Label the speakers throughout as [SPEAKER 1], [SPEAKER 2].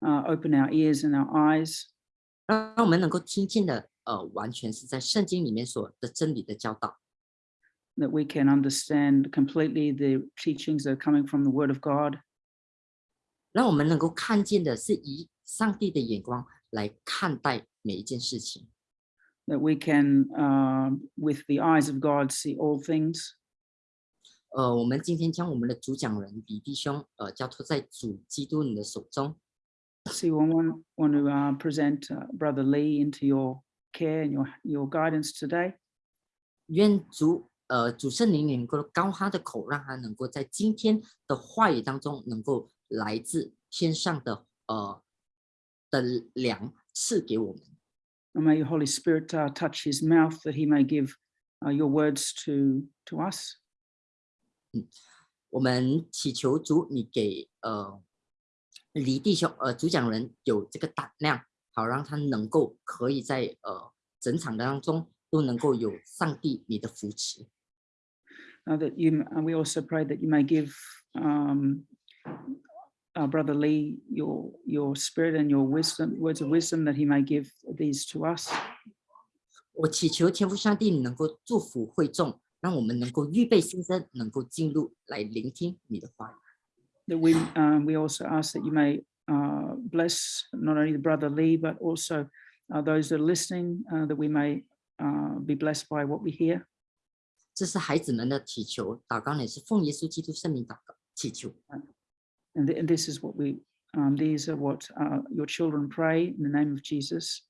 [SPEAKER 1] uh, open our ears and our eyes,
[SPEAKER 2] 让我们能够听见的呃完全是在圣经里面所的真理的教导，
[SPEAKER 1] that we can understand completely the teachings that are coming from the Word of God,
[SPEAKER 2] 让我们能够看见的是以上帝的眼光来看待每一件事情。
[SPEAKER 1] that we can, uh, with the eyes of God, see all things.
[SPEAKER 2] 呃，我们今天将我们的主讲人李弟兄，呃，交托在主基督你的手中。
[SPEAKER 1] See, we want, want to uh, present uh, Brother Lee into your care and your, your guidance today.
[SPEAKER 2] 愿主，呃，主圣灵能够高他的口，让他能够在今天的话语当中，能够来自天上的，呃，的粮赐给我们。
[SPEAKER 1] And may your Holy Spirit uh, touch his mouth that he may give uh, your words to, to us.
[SPEAKER 2] 我们祈求主，你给呃 李弟兄，呃主讲人有这个胆量，好让他能够可以在呃整场当中都能够有上帝你的扶持。
[SPEAKER 1] Uh, that you, and we also pray that you may give um, our brother Lee your your spirit and your wisdom, words of wisdom, that he may give these to us.
[SPEAKER 2] 我祈求天父上帝你能够祝福会众，让我们能够预备心声，能够进入来聆听你的话语。
[SPEAKER 1] That we um, we also ask that you may uh, bless not only the brother Lee but also uh, those that are listening, uh, that we may uh, be blessed by what we hear.
[SPEAKER 2] 这是孩子们的祈求，祷告也是奉耶稣基督圣名祷告祈求。
[SPEAKER 1] And, th- and this is what we um, these are what uh, your children pray in the name of Jesus.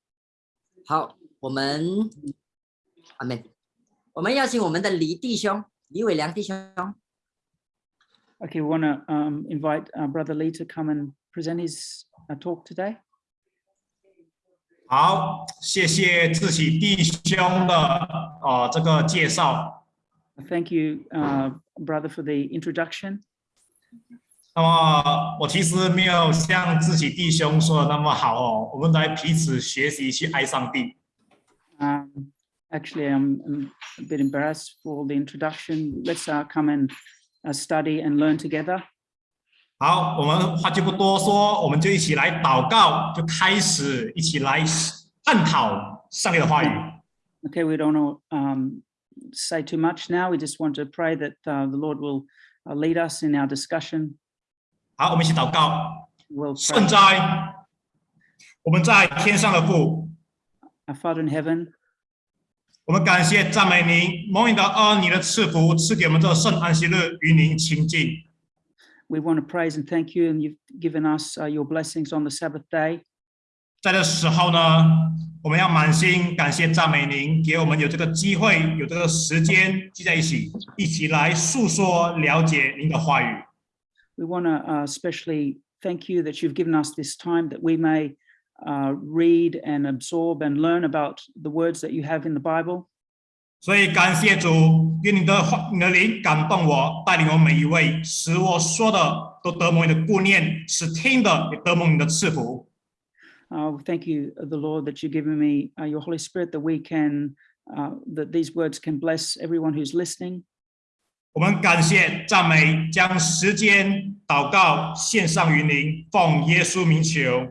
[SPEAKER 2] 好，我们阿门。我们邀请我们的黎弟兄、李伟良弟兄。
[SPEAKER 1] Okay, we want to um, invite uh, Brother Lee to come and present his uh, talk today.
[SPEAKER 3] 好，谢谢志喜弟兄的呃这个介绍。
[SPEAKER 1] Thank you, uh, brother, for the introduction.
[SPEAKER 3] 那么我其实没有像志喜弟兄说的那么好哦，我们来彼此学习去爱上帝。
[SPEAKER 1] Um, actually, I'm, I'm a bit embarrassed for the introduction. Let's uh, come and uh, study and learn together.
[SPEAKER 3] 好，我们话就不多说，我们就一起来祷告，就开始一起来探讨上帝的话语。
[SPEAKER 1] Okay, we don't want to um, say too much now. We just want to pray that uh, the Lord will uh, lead us in our discussion.
[SPEAKER 3] 好，我们一起祷告。
[SPEAKER 1] We'll
[SPEAKER 3] 圣
[SPEAKER 1] pray.
[SPEAKER 3] 哉，我们在天上的父，
[SPEAKER 1] Our Father in heaven,
[SPEAKER 3] 我们感谢赞美您，蒙你的恩，你的赐福赐给我们这圣安息日与您亲近。
[SPEAKER 1] we want to praise and thank you, and you've given us uh, your blessings on the Sabbath day.
[SPEAKER 3] 在这时候呢，我们要满心感谢赞美您，给我们有这个机会，有这个时间聚在一起，一起来诉说、了解您的话语。
[SPEAKER 1] We want to uh, especially thank you that you've given us this time that we may uh, read and absorb and learn about the words that you have in the Bible.
[SPEAKER 3] 所以感谢主，愿你的话、你的灵感动我，带领我们每一位，使我说的都得蒙你的顾念，使听的也得蒙你的赐福。
[SPEAKER 1] Uh, thank you, uh, the Lord, that you've given me uh, your Holy Spirit, that we can, uh, that these words can bless everyone who's listening.
[SPEAKER 3] 我们感谢赞美，将时间祷告献上于您，奉耶稣名求。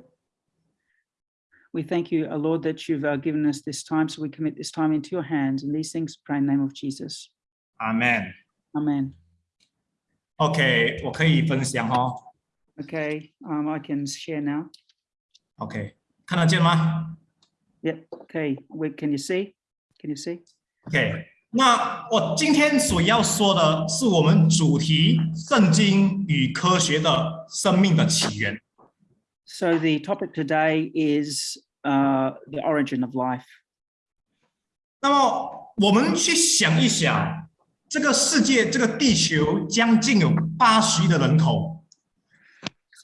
[SPEAKER 1] We thank you, uh, Lord, that you've uh, given us this time, so we commit this time into your hands, and these things pray in the name of Jesus.
[SPEAKER 3] 阿门。
[SPEAKER 1] Amen.
[SPEAKER 3] OK，我可以分享哦。
[SPEAKER 1] Okay, um, I can share now.
[SPEAKER 3] OK，看得见吗？
[SPEAKER 1] Yep. Okay. Wait, can you see? Can you see?
[SPEAKER 3] OK，那我今天所要说的是我们主题“圣经与科学的生命的起源
[SPEAKER 1] So the topic today is uh, the origin of life.
[SPEAKER 3] ”。那么我们去想一想，这个世界，这个地球将近有八十亿的人口，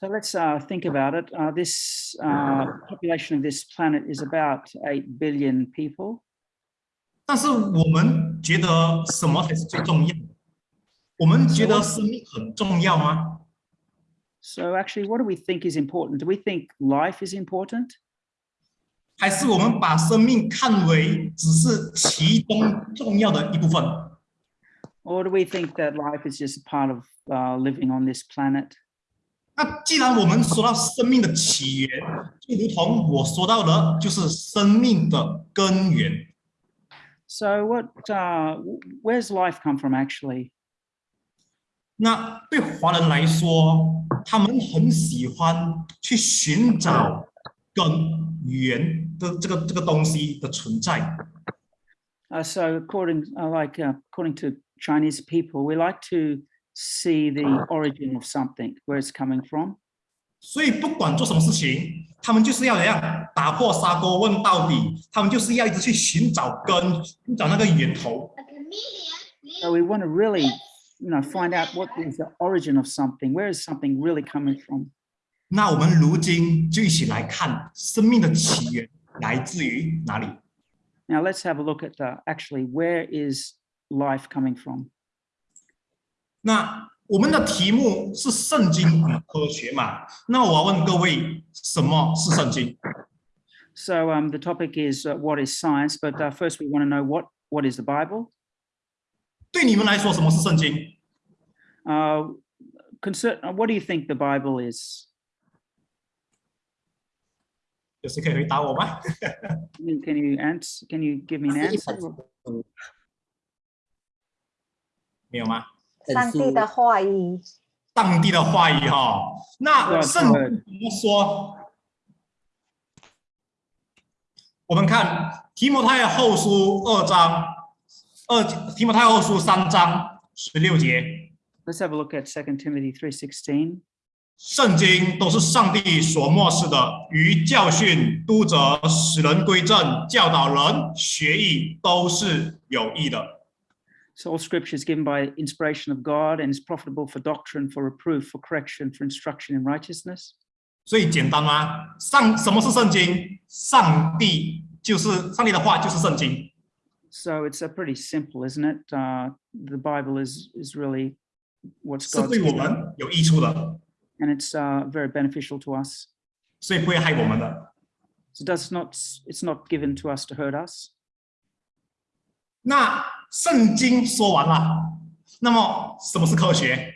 [SPEAKER 1] So So let's uh, think about it. Uh, this uh, population of this planet is about 8 billion people.
[SPEAKER 3] 但是我们觉得什么才是最重要的？我们觉得生命很重要吗？
[SPEAKER 1] So actually, what do we think is important? Do we think life is important?
[SPEAKER 3] 还是我们把生命看为只是其中重要的一部分？
[SPEAKER 1] Or do we think that life is just a part of uh, living on this planet?
[SPEAKER 3] 那既然我们说到生命的起源，就如同我说到的，就是生命的根源。
[SPEAKER 1] So what, uh, w- where's life come from actually?
[SPEAKER 3] 那对华人来说，他们很喜欢去寻找根源的这个这个东西的存在。
[SPEAKER 1] Uh, so according, uh, like, uh, according to Chinese people, we like to see the origin of something, where it's coming from.
[SPEAKER 3] 所以不管做什么事情，他们就是要怎样打破砂锅问到底，他们就是要一直去寻找根，寻找那个源头。
[SPEAKER 1] So we want to really, you know, find out what is the origin of something. Where is something really coming from?
[SPEAKER 3] 那我们如今就一起来看生命的起源来自于哪里。
[SPEAKER 1] Now let's have a look at uh, actually where is life coming from?
[SPEAKER 3] 那我们的题目是圣经与科学嘛？那我要问各位，什么是圣经？
[SPEAKER 1] So um, the topic is uh, what is science, but uh, first we want to know what what is the Bible.
[SPEAKER 3] 对你们来说，什么是圣经
[SPEAKER 1] ？Uh, concern, uh, what do you think the Bible is?
[SPEAKER 3] 有谁可以回答我吗
[SPEAKER 1] ？Can you- Can you answer? Can you give me an answer?
[SPEAKER 3] 没有吗？
[SPEAKER 2] 本
[SPEAKER 4] 上帝的话语，
[SPEAKER 3] 上帝的话语哈、那圣经怎么说？我们看提摩太后书二章二提摩太后书三章十六节
[SPEAKER 1] ，Let's have a look at Second Timothy 3.16.
[SPEAKER 3] 圣经都是上帝所漠视的，于教训、督责、使人归正、教导人学艺，都是有益的。
[SPEAKER 1] So all scripture is given by inspiration of God and is profitable for doctrine, for reproof, for correction, for instruction in righteousness.
[SPEAKER 3] 所以简单吗？上什么是圣经？上帝就是上帝的话，就是圣经。
[SPEAKER 1] So it's uh, pretty simple, isn't it? Uh, the Bible is is really what's
[SPEAKER 3] 是
[SPEAKER 1] God's
[SPEAKER 3] 对我
[SPEAKER 1] given,
[SPEAKER 3] 们有益处的，
[SPEAKER 1] and it's uh, very beneficial to us.
[SPEAKER 3] 所以不会害我们的。
[SPEAKER 1] So it does not it's not given to us to hurt us.
[SPEAKER 3] 那圣经说完了，那么什么是科学？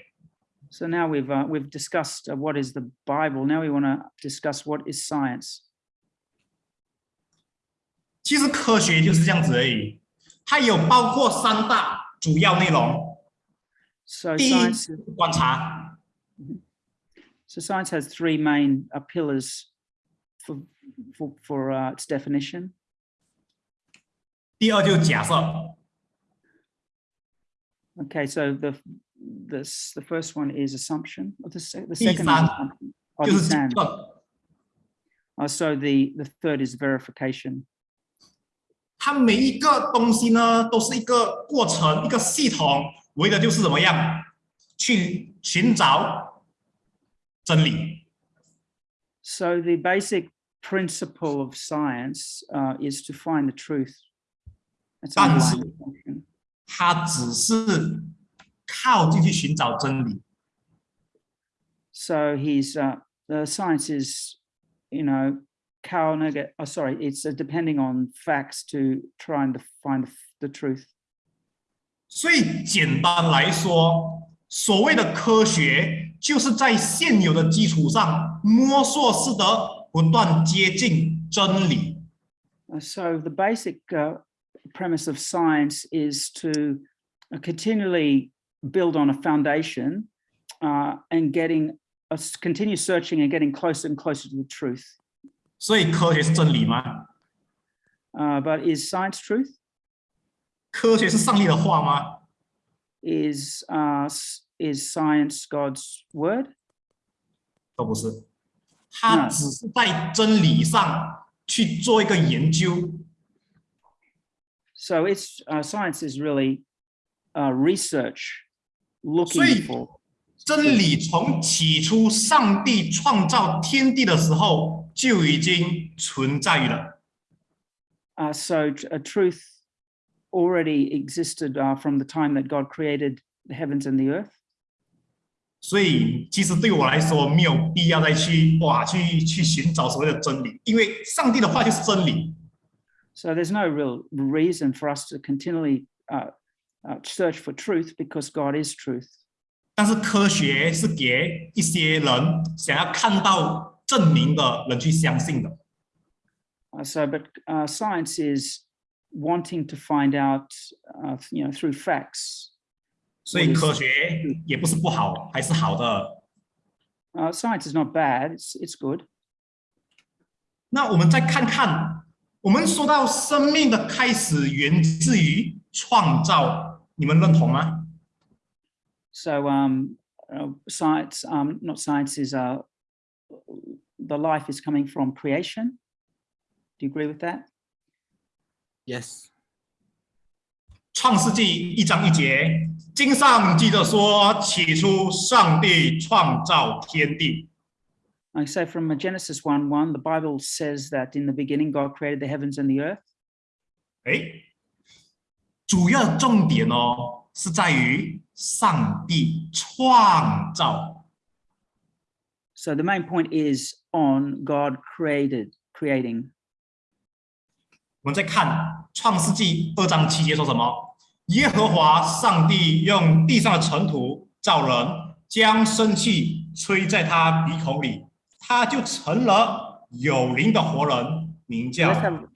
[SPEAKER 1] So now we've uh, we've discussed uh, what is the Bible. Now we want to discuss what is science.
[SPEAKER 3] 其实科学就是这样子而已， 它有包括三大主要内容。
[SPEAKER 1] So
[SPEAKER 3] 第一
[SPEAKER 1] science
[SPEAKER 3] 是观察，
[SPEAKER 1] so science has three main uh, pillars for for, for uh, its definition.
[SPEAKER 3] 第二就是假设，
[SPEAKER 1] Okay, so the this the first one is assumption. Or the, se- the
[SPEAKER 3] Di
[SPEAKER 1] second is
[SPEAKER 3] san.
[SPEAKER 1] assumption. Oh,
[SPEAKER 3] 就是结
[SPEAKER 1] discern.
[SPEAKER 3] 论。
[SPEAKER 1] Oh, so the the third is verification.
[SPEAKER 3] 它每一个东西呢，都是一个过程，一个系统，为的就是怎么样去寻找真理。
[SPEAKER 1] So the basic principle of science uh, is to find the truth. That's
[SPEAKER 3] 但是.它只是靠进去寻找真理
[SPEAKER 1] ，So he's uh, the science is, you know, cow nugget. Oh, sorry, it's uh, depending on facts to try and find the, the truth.
[SPEAKER 3] 所以简单来说，所谓的科学，就是在现有的基础上摸索式的不断接近真理。
[SPEAKER 1] Uh, so the basic uh, premise of science is to uh, continually build on a foundation uh, and getting uh, s- continue searching and getting closer and closer to the truth.
[SPEAKER 3] 所以科学是真理吗？
[SPEAKER 1] Uh, but is science truth?
[SPEAKER 3] 科学是上帝的话吗？
[SPEAKER 1] Is uh, s- is science God's word?
[SPEAKER 3] 都不是，它
[SPEAKER 1] 嗯
[SPEAKER 3] 只是在真理上去做一个研究。
[SPEAKER 1] So it's uh, science is really uh, research looking
[SPEAKER 3] Sweet.
[SPEAKER 1] for
[SPEAKER 3] 真理从起初上帝创造天地的时候就已经存在了。
[SPEAKER 1] Uh, so tr- a truth already existed uh, from the time that God created the heavens and the earth.
[SPEAKER 3] 所以，其实对我来说，没有必要再去哇去去寻找所谓的真理，因为上帝的话就是真理。
[SPEAKER 1] So there's no real reason for us to continually uh, uh, search for truth because God is truth.
[SPEAKER 3] 但是科学是给一些人想要看到证明的人去相信的。
[SPEAKER 1] Uh, so, but uh, science is wanting to find out, uh, you know, through facts.
[SPEAKER 3] 所以科学也不是不好，还是好的。
[SPEAKER 1] Uh, science is not bad; it's it's good.
[SPEAKER 3] 那我们再看看，我们说到生命的开始源自于创造，你们认同吗？
[SPEAKER 1] So, um, uh, science, um, not science, is uh, the life is coming from creation. Do you agree with that?
[SPEAKER 2] Yes，
[SPEAKER 3] 创世纪一章一节，经上记着说：“起初，上帝创造天地。
[SPEAKER 1] I say from uh, Genesis 1 1, the Bible says that in the beginning God created the heavens and the earth.
[SPEAKER 3] ”哎，主要重点哦是在于 上帝创造。
[SPEAKER 1] So the main point is on God created, creating.
[SPEAKER 3] 我们再看创世纪二章七节说什么？耶和华上帝用地上的尘土造人，将生气吹在他鼻孔里，他就成了有灵的活人，名叫
[SPEAKER 1] Let's have,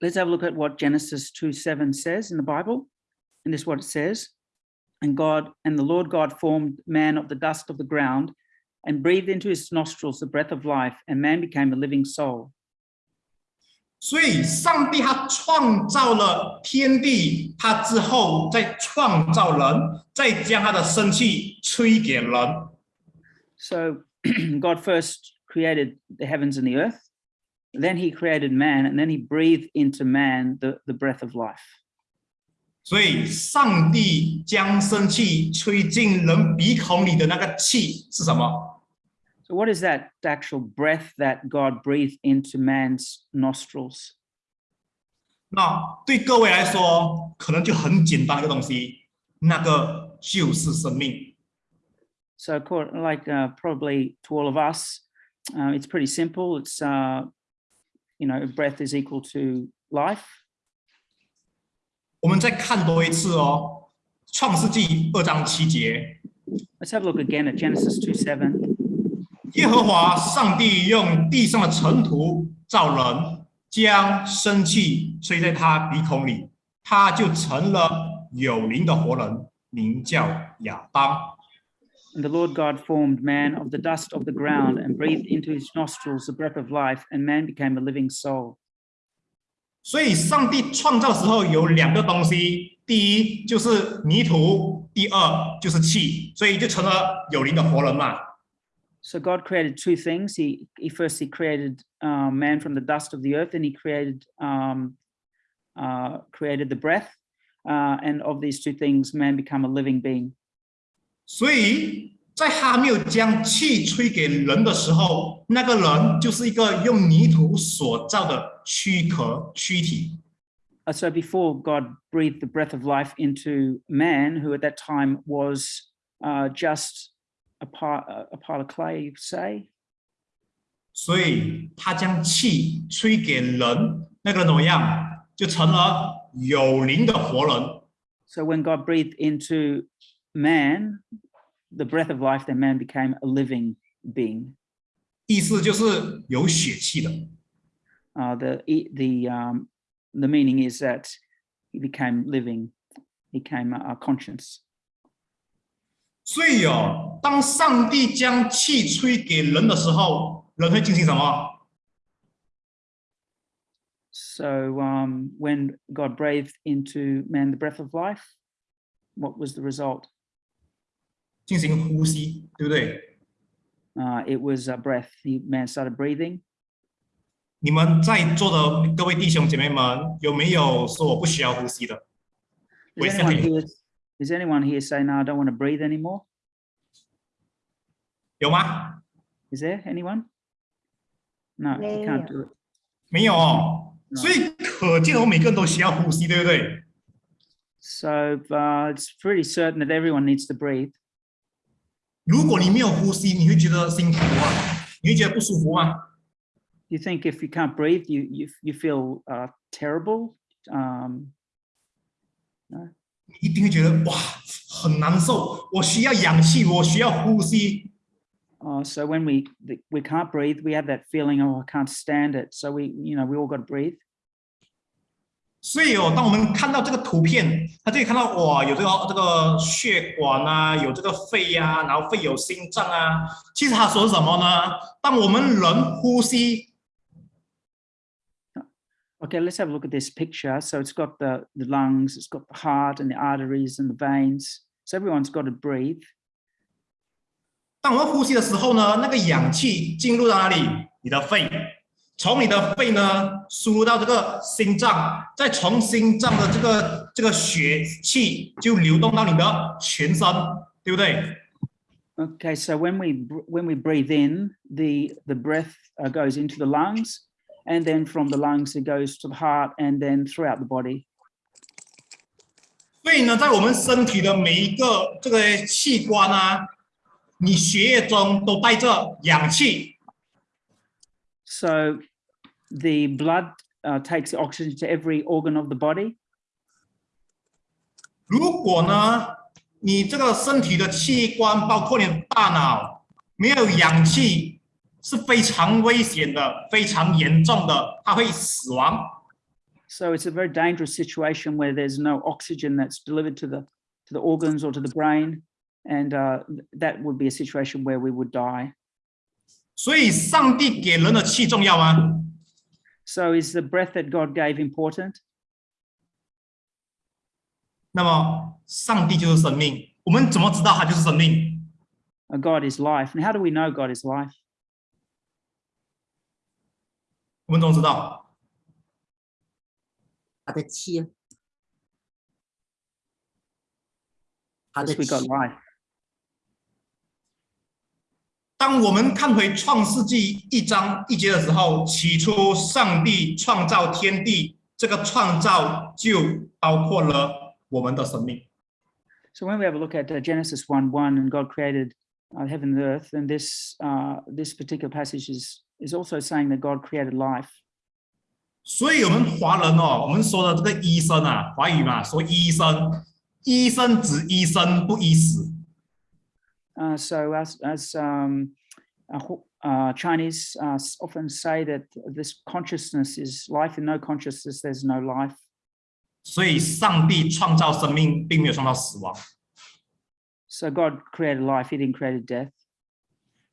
[SPEAKER 1] let's have a look at what Genesis 2 7 says in the Bible. And this is what it says. And God and the Lord God formed man of the dust of the ground and breathed into his nostrils the breath of life, and man became a living soul.
[SPEAKER 3] 所以，上帝他创造了天地，他之后再创造人，再将他的生气吹给人。
[SPEAKER 1] So God first created the heavens and the earth, then he created man, and then he breathed into man the, the breath of life.
[SPEAKER 3] 所以，上帝将生气吹进人鼻孔里的那个气是什么？
[SPEAKER 1] So, what is that actual breath that God breathed into man's nostrils?
[SPEAKER 3] 那对各位来说，可能就很简单的一个东西，那个就是生命。
[SPEAKER 1] So, co- like uh, probably to all of us, uh, it's pretty simple. It's, uh, you know, breath is equal to life.
[SPEAKER 3] 我们再看多一次哦，《创世纪》二章七节，
[SPEAKER 1] Let's have a look again at Genesis 2 7.
[SPEAKER 3] 耶和华上帝用地上的尘土造人，将生气吹在他鼻孔里，他就成了有灵的活人，名叫亚当。
[SPEAKER 1] And the Lord God formed man of the dust of the ground and breathed into his nostrils the breath of life, and man became a living soul.
[SPEAKER 3] 所以，上帝创造的时候有两个东西，第一就是泥土，第二就是气，所以就成了有灵的活人嘛。
[SPEAKER 1] So God created two things. He, he first he created uh, man from the dust of the earth, and he created um, uh, created the breath. Uh, and of these two things, man become a living being.
[SPEAKER 3] 所以在还没有将气吹给人的时候，那个人就是一个用泥土所造的躯壳躯体。
[SPEAKER 1] Uh, so before God breathed the breath of life into man, who at that time was uh, just a part a part of clay, you say.
[SPEAKER 3] 所以他将气吹给人，那个人怎么样？就成了有灵的活人。
[SPEAKER 1] So when God breathed into man the breath of life, then man became a living being.
[SPEAKER 3] 意思就是有血气的。
[SPEAKER 1] Uh, the e- the um, the meaning is that he became living, he became a, a conscience.
[SPEAKER 3] 所以哦，当上帝将气吹给人的时候，人会进行什么？
[SPEAKER 1] So um, when God breathed into man the breath of life, what was the result?
[SPEAKER 3] 进行呼吸，对不对？
[SPEAKER 1] Uh, it was a breath. He, man started breathing.
[SPEAKER 3] 你们在座的各位弟兄姐妹们，有没有说我不需要呼吸的
[SPEAKER 1] ？Is anyone here? Is anyone here saying, "No, I don't want to breathe anymore"?
[SPEAKER 3] 有吗
[SPEAKER 1] ？Is there anyone? No, you can't do it.
[SPEAKER 3] 没有所以可见我每个人都需要呼吸，对不对
[SPEAKER 1] ？So uh, it's pretty certain that everyone needs to breathe.
[SPEAKER 3] 如果你没有呼吸，你会觉得辛苦啊，你会觉得不舒服吗？
[SPEAKER 1] You think if you can't breathe, you you you feel uh, terrible. Um,
[SPEAKER 3] 你一定会觉得哇，很难受，我需要氧气，我需要呼吸。
[SPEAKER 1] uh, so when we th- we can't breathe, we have that feeling, oh, I can't stand it. So we you know we all got to breathe.
[SPEAKER 3] 所以哦，当我们看到这个图片，他就可以看到哇，有这个这个血管啊，有这个肺呀、然后肺有心脏啊。其实他说什么呢？当我们人呼吸，
[SPEAKER 1] Okay, let's have a look at this picture. So it's got the the lungs, it's got the heart and the arteries and the veins. So everyone's got to breathe.
[SPEAKER 3] 当我们呼吸的时候呢，那个氧气进入到哪里？你的肺，从你的肺呢输入到这个心脏，再从心脏的这个这个血气就流动到你的全身，对不对？
[SPEAKER 1] Okay, so when we br- when we breathe in, the the breath uh, goes into the lungs, and then from the lungs it goes to the heart, and then throughout the body.
[SPEAKER 3] 所以呢，在我们身体的每一个这个器官啊，你血液中都带着氧气，
[SPEAKER 1] So the blood uh, takes the oxygen to every organ of the body.
[SPEAKER 3] 如果呢，你这个身体的器官，包括你的大脑，没有氧气， 是非常危险的，非常严重的，它会死亡。
[SPEAKER 1] So it's a very dangerous situation where there's no oxygen that's delivered to the to the organs or to the brain, and uh, th- that would be a situation where we would die.
[SPEAKER 3] 所以，上帝给人的气重要吗？
[SPEAKER 1] So is the breath that God gave important?
[SPEAKER 3] 那么，上帝就是生命。我们怎么知道它就是生命？
[SPEAKER 1] Uh, God is life, and how do we know God is life?
[SPEAKER 3] 我们怎么知道？
[SPEAKER 2] 他的气啊，他的
[SPEAKER 1] life.
[SPEAKER 3] 当我们看回创世纪一章一节的时候，起初上帝创造天地，这个创造就包括了我们的生命。
[SPEAKER 1] So when we have a look at uh, Genesis 1 1 and God created uh, heaven and earth, then this uh, this particular passage is is also saying that God created life.
[SPEAKER 3] 所以，我们华人哦，我们说的这个医生啊，华语嘛，说医生，医生指医生不医死。
[SPEAKER 1] Uh, so as as um, uh, Ho- uh, Chinese uh, s- often say that this consciousness is life, and no consciousness, there's no life.
[SPEAKER 3] 所以，上帝创造生命，并没有创造死亡。
[SPEAKER 1] So God created life; He didn't create death.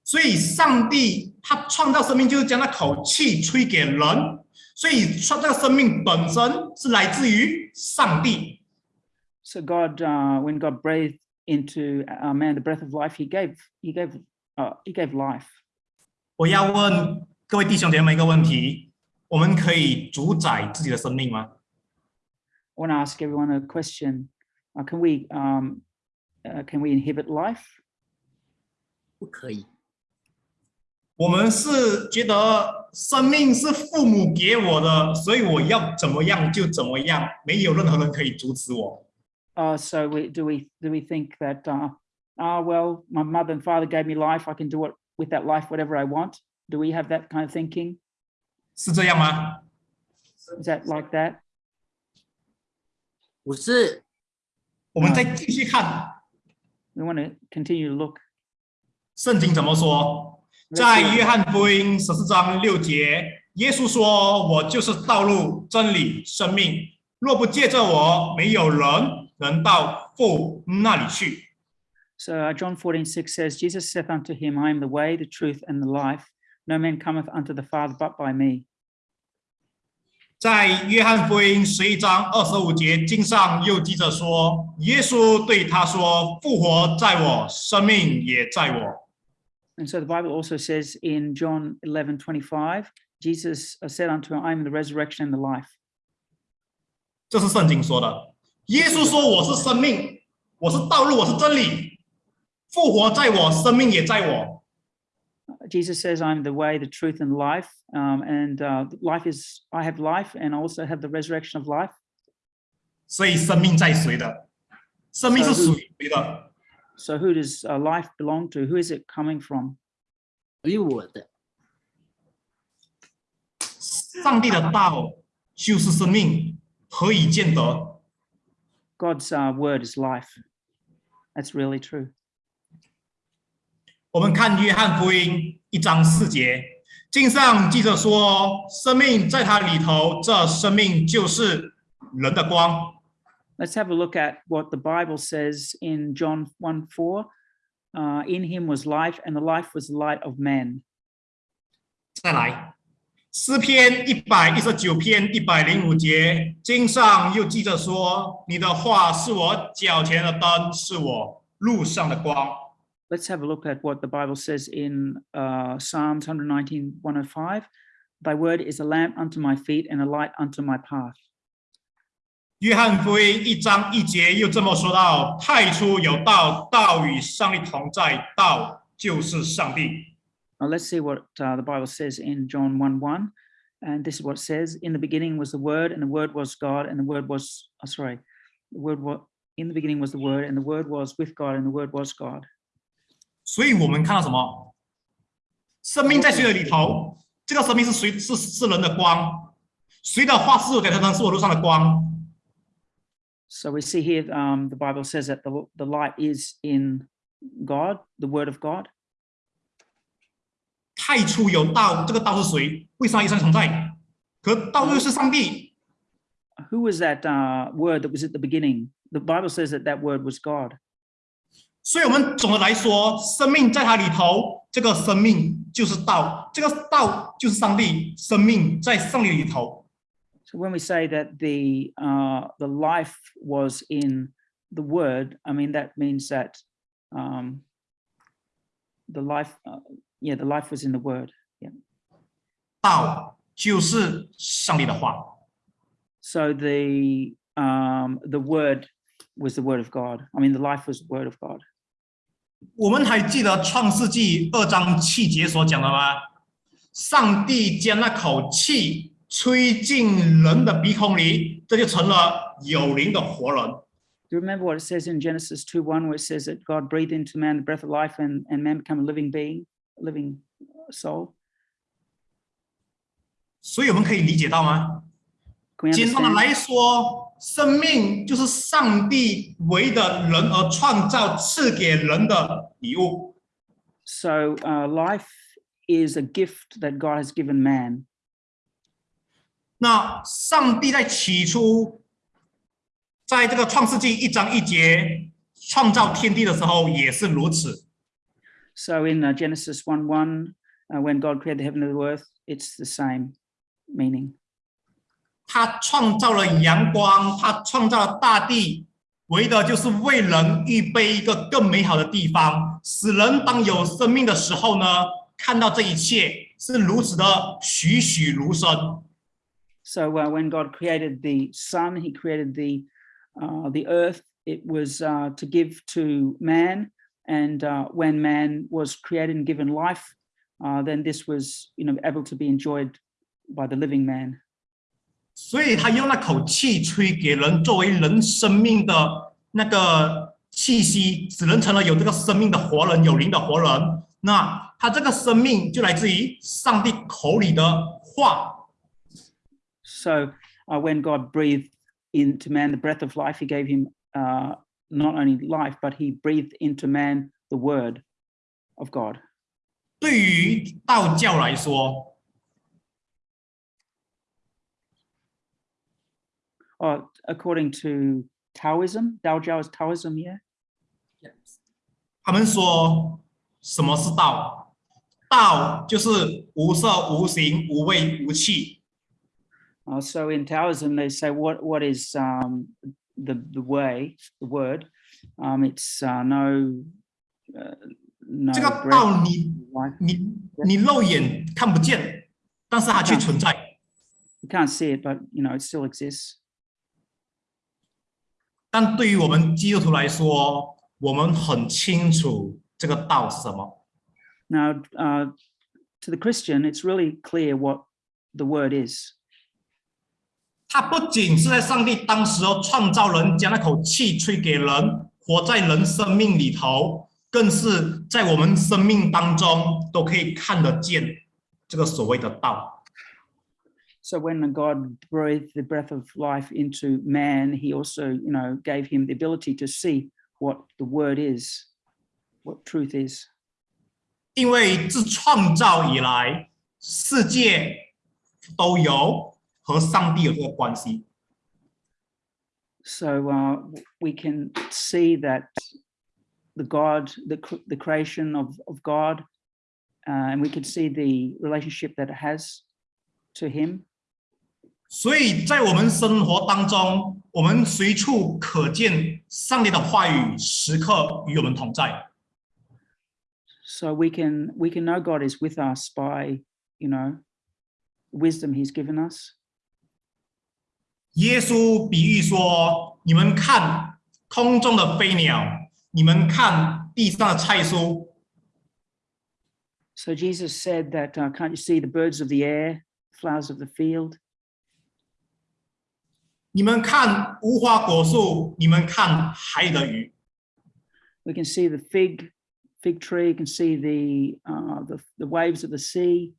[SPEAKER 3] 所以，上帝他创造生命，就是将那口气吹给人。所以，创造生命本身是来自于上帝。
[SPEAKER 1] So God, uh, when God breathed into uh, man the breath of life, He gave He gave uh, He gave life.
[SPEAKER 3] 我要问各位弟兄姐妹一个问题：我们可以主宰自己的生命吗
[SPEAKER 1] ？I want to ask everyone a question: uh, Can we um, uh, can we inhibit life?
[SPEAKER 2] 不可以。
[SPEAKER 3] 我们是觉得生命是父母给我的，所以我要怎么样就怎么样，没有任何人可以阻止我。
[SPEAKER 1] Uh, so we do we do we think that uh, ah well my mother and father gave me life I can do it with that life whatever I want do we have that kind of thinking
[SPEAKER 3] 是这样吗
[SPEAKER 1] ？is that like that
[SPEAKER 2] 不是，
[SPEAKER 3] 我们再继续看
[SPEAKER 1] we want to continue to look
[SPEAKER 3] 圣经怎么说。在约翰福音十四章六节，耶稣说：“我就是道路、真理、生命。若不借着我，没有人能到父那里去。”
[SPEAKER 1] so uh, John 14 6 says Jesus saith unto him I am the way the truth and the life no man cometh unto the father but by me
[SPEAKER 3] 在约翰福音十一章二十五节，经上又记着说：“耶稣对他说：‘复活在我，生命也在我。
[SPEAKER 1] and so the Bible also says in John 11 25 Jesus uh, said unto him I am the resurrection and the life
[SPEAKER 3] ’这是圣经说的。耶稣说：‘我是生命，我是道路，我是真理。复活在我，生命也在我。
[SPEAKER 1] Jesus says, I'm the way, the truth, and life. Um, and uh, life is, I have life and I also have the resurrection of life.
[SPEAKER 3] 所以生命在谁的？生命是属于谁的？
[SPEAKER 1] So who does uh, life belong to? Who is it coming from?
[SPEAKER 2] 属于我的。
[SPEAKER 3] 上帝的道就是生命，何以见得
[SPEAKER 1] ？God's uh, word is life. That's really true.
[SPEAKER 3] 我们看约翰福音一章四节，经上记着说，生命在他里头，这生命就是人的光。
[SPEAKER 1] Let's have a look at what the Bible says in John 1 4. Uh, in him was life, and the life was the light of men.
[SPEAKER 3] 再来，诗篇一百一十九篇一百零五节，经上又记着说，你的话是我脚前的灯，是我路上的光。
[SPEAKER 1] Let's have a look at what the Bible says in uh, Psalms 119 105. Thy word is a lamp unto my feet and a light unto my path.
[SPEAKER 3] 约翰福音一章一节又这么说到：太初有道，道与上帝同在，道就是上帝。
[SPEAKER 1] Now let's see what uh, the Bible says in John 1 1. And this is what it says In the beginning was the Word, and the Word was God, and the Word was, oh, sorry, the Word was, in the beginning was the Word, and the Word was with God, and the Word was God.
[SPEAKER 3] 所以我们看到什么？生命在谁的里头？这个生命是谁？是是人的光。谁的话是我给他灯，是我路上的光。
[SPEAKER 1] So we see here um, the Bible says that the, the light is in God, the Word of God.
[SPEAKER 3] 太初有道，这个道是谁？为上一生存在？可道又是上帝。
[SPEAKER 1] Who was that uh, Word that was at the beginning? The Bible says that that Word was God.
[SPEAKER 3] 所以，我们总的来说，生命在它里头，这个生命就是道，这个道就是上帝，生命在上帝里头。
[SPEAKER 1] So when we say that the uh, the life was in the Word, I mean that means that um, the life, uh, yeah, the life was in the Word.
[SPEAKER 3] 道就是上帝的话。
[SPEAKER 1] So the um, the Word was the Word of God. I mean, the life was the Word of God.
[SPEAKER 3] 我们还记得创世纪二章七节所讲的吗？上帝将那口气 吹进人的鼻孔里，这就成了有灵的活人。
[SPEAKER 1] Do you remember what it says in Genesis 2 1, where it says that God breathed into man the breath of life and, and man become a living being, a living soul?
[SPEAKER 3] 所以我们可以理解到吗？
[SPEAKER 1] Can we
[SPEAKER 3] 简单的
[SPEAKER 1] understand?
[SPEAKER 3] 来说，生命就是上帝为的人而创造、赐给人的礼物。
[SPEAKER 1] So uh, life is a gift that God has given man.
[SPEAKER 3] 那上帝在起初，在这个创世纪一章一节创造天地的时候，也是如此。
[SPEAKER 1] So in uh, Genesis one one, when God created the heaven and the earth, it's the same meaning.
[SPEAKER 3] 他创造了阳光，他创造了大地，为的就是为人预备一个更美好的地方，使人当有生命的时候呢，看到这一切是如此的栩栩如生。
[SPEAKER 1] So uh, when God created the sun, he created the, uh, the earth. It was uh, to give to man. And uh, when man was created and given life, uh, then this was you know, able to be enjoyed by the living man.
[SPEAKER 3] 所以他用那口气吹给人，作为人生命的那个气息，使人成了有这个生命的活人，有灵的活人。那他这个生命就来自于上帝口里的话。
[SPEAKER 1] So uh, when God breathed into man the breath of life, he gave him uh, not only life, but he breathed into man the word of God.
[SPEAKER 3] 对于道教来说，
[SPEAKER 1] Oh, according to Taoism, Dao Jiao is Taoism, yeah?
[SPEAKER 3] 他们说什么是道？道就是无色无形无味无气。
[SPEAKER 1] Uh, so in Taoism, they say what what is um, the the way, the word? Um, it's uh, no uh, no
[SPEAKER 3] 这个
[SPEAKER 1] breath,
[SPEAKER 3] 道你
[SPEAKER 1] life.
[SPEAKER 3] 你你肉眼看不见，但是它却存在。
[SPEAKER 1] You can't see it, but you know it still exists.
[SPEAKER 3] 但对于我们基督徒来说，我们很清楚这个道是什么。
[SPEAKER 1] Now, uh, to the Christian, it's really clear what the word is.
[SPEAKER 3] 它不仅是在上帝当时候创造人，将那口气吹给人，活在人生命里头，更是在我们生命当中都可以看得见这个所谓的道。
[SPEAKER 1] So when God breathed the breath of life into man, he also, you know, gave him the ability to see what the word is, what truth is.
[SPEAKER 3] 因为自创造以来，世界都有 和上帝有这个关系。
[SPEAKER 1] So uh, w- we can see that the God, the, cr- the creation of, of God, uh, and we can see the relationship that it has to him.
[SPEAKER 3] 所以在我们生活当中，我们随处可见上帝的话语，时刻与我们同在。
[SPEAKER 1] So we can we can know God is with us by, you know, wisdom he's given us.
[SPEAKER 3] 耶稣比喻说：“你们看空中的飞鸟，你们看地上的菜蔬，
[SPEAKER 1] So Jesus said that, uh, can't you see the birds of the air, flowers of the field?
[SPEAKER 3] 你们看无花果树，你们看海里的鱼。
[SPEAKER 1] We can see the fig fig tree, can see the uh, the, the waves of the sea.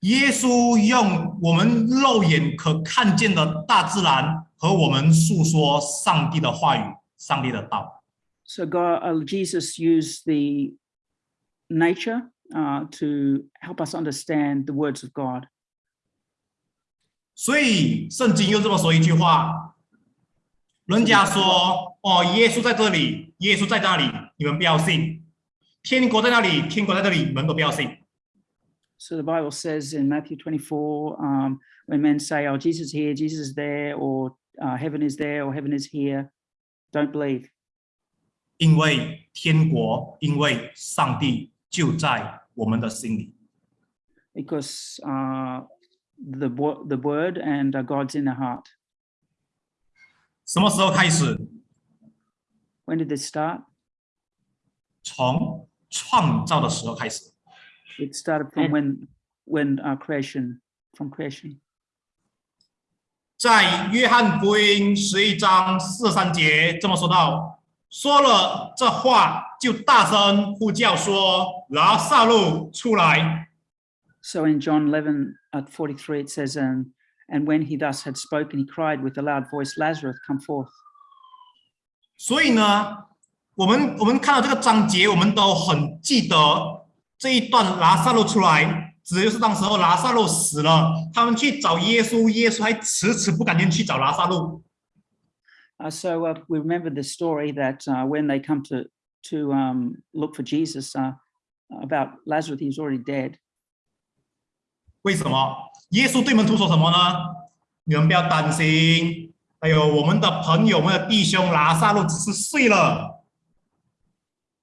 [SPEAKER 3] 耶稣用我们肉眼可看见的大自然和我们诉说上帝的话语、上帝的道。
[SPEAKER 1] So God, uh, Jesus used the nature uh, to help us understand the words of God.
[SPEAKER 3] 所以圣经又这么说一句话：人家说哦，耶稣在这里，耶稣在那里，你们不要信；天国在那里，天国在这里，你们都不要信。
[SPEAKER 1] So the Bible says in Matthew 24, um, when men say, "Oh, Jesus is here, Jesus is there," or uh, "Heaven is there," or "Heaven is here," don't believe,
[SPEAKER 3] 因为天国，因为上帝就在我们的心里。
[SPEAKER 1] because uh, the wo- the Word and uh, God's in the heart.
[SPEAKER 3] 什么时候开始？
[SPEAKER 1] When did this start?
[SPEAKER 3] 从创造的时候开始。
[SPEAKER 1] It started from
[SPEAKER 2] And-
[SPEAKER 1] when when uh, creation, from creation.
[SPEAKER 3] 在约翰福音十一章四十三节这么说到：说了这话，就大声呼叫说：“拿撒路出来！”
[SPEAKER 1] So in John 11 at 43, it says, um, and when he thus had spoken, he cried with a loud voice, Lazarus, come forth.
[SPEAKER 3] 所以呢，我们我们看到这个章节，我们都很记得 这一段拿撒路出来，指的就是当时候拿撒路死了，他们去找耶稣，耶稣还迟迟不敢进去找拿撒路。
[SPEAKER 1] Uh, so uh, we remember the story that uh, when they come to to um, look for Jesus uh, about Lazarus, he was already dead.
[SPEAKER 3] 为什么？耶稣对门徒说什么呢？你们不要担心，还有我们的朋友、我们的弟兄拿撒路只是睡了。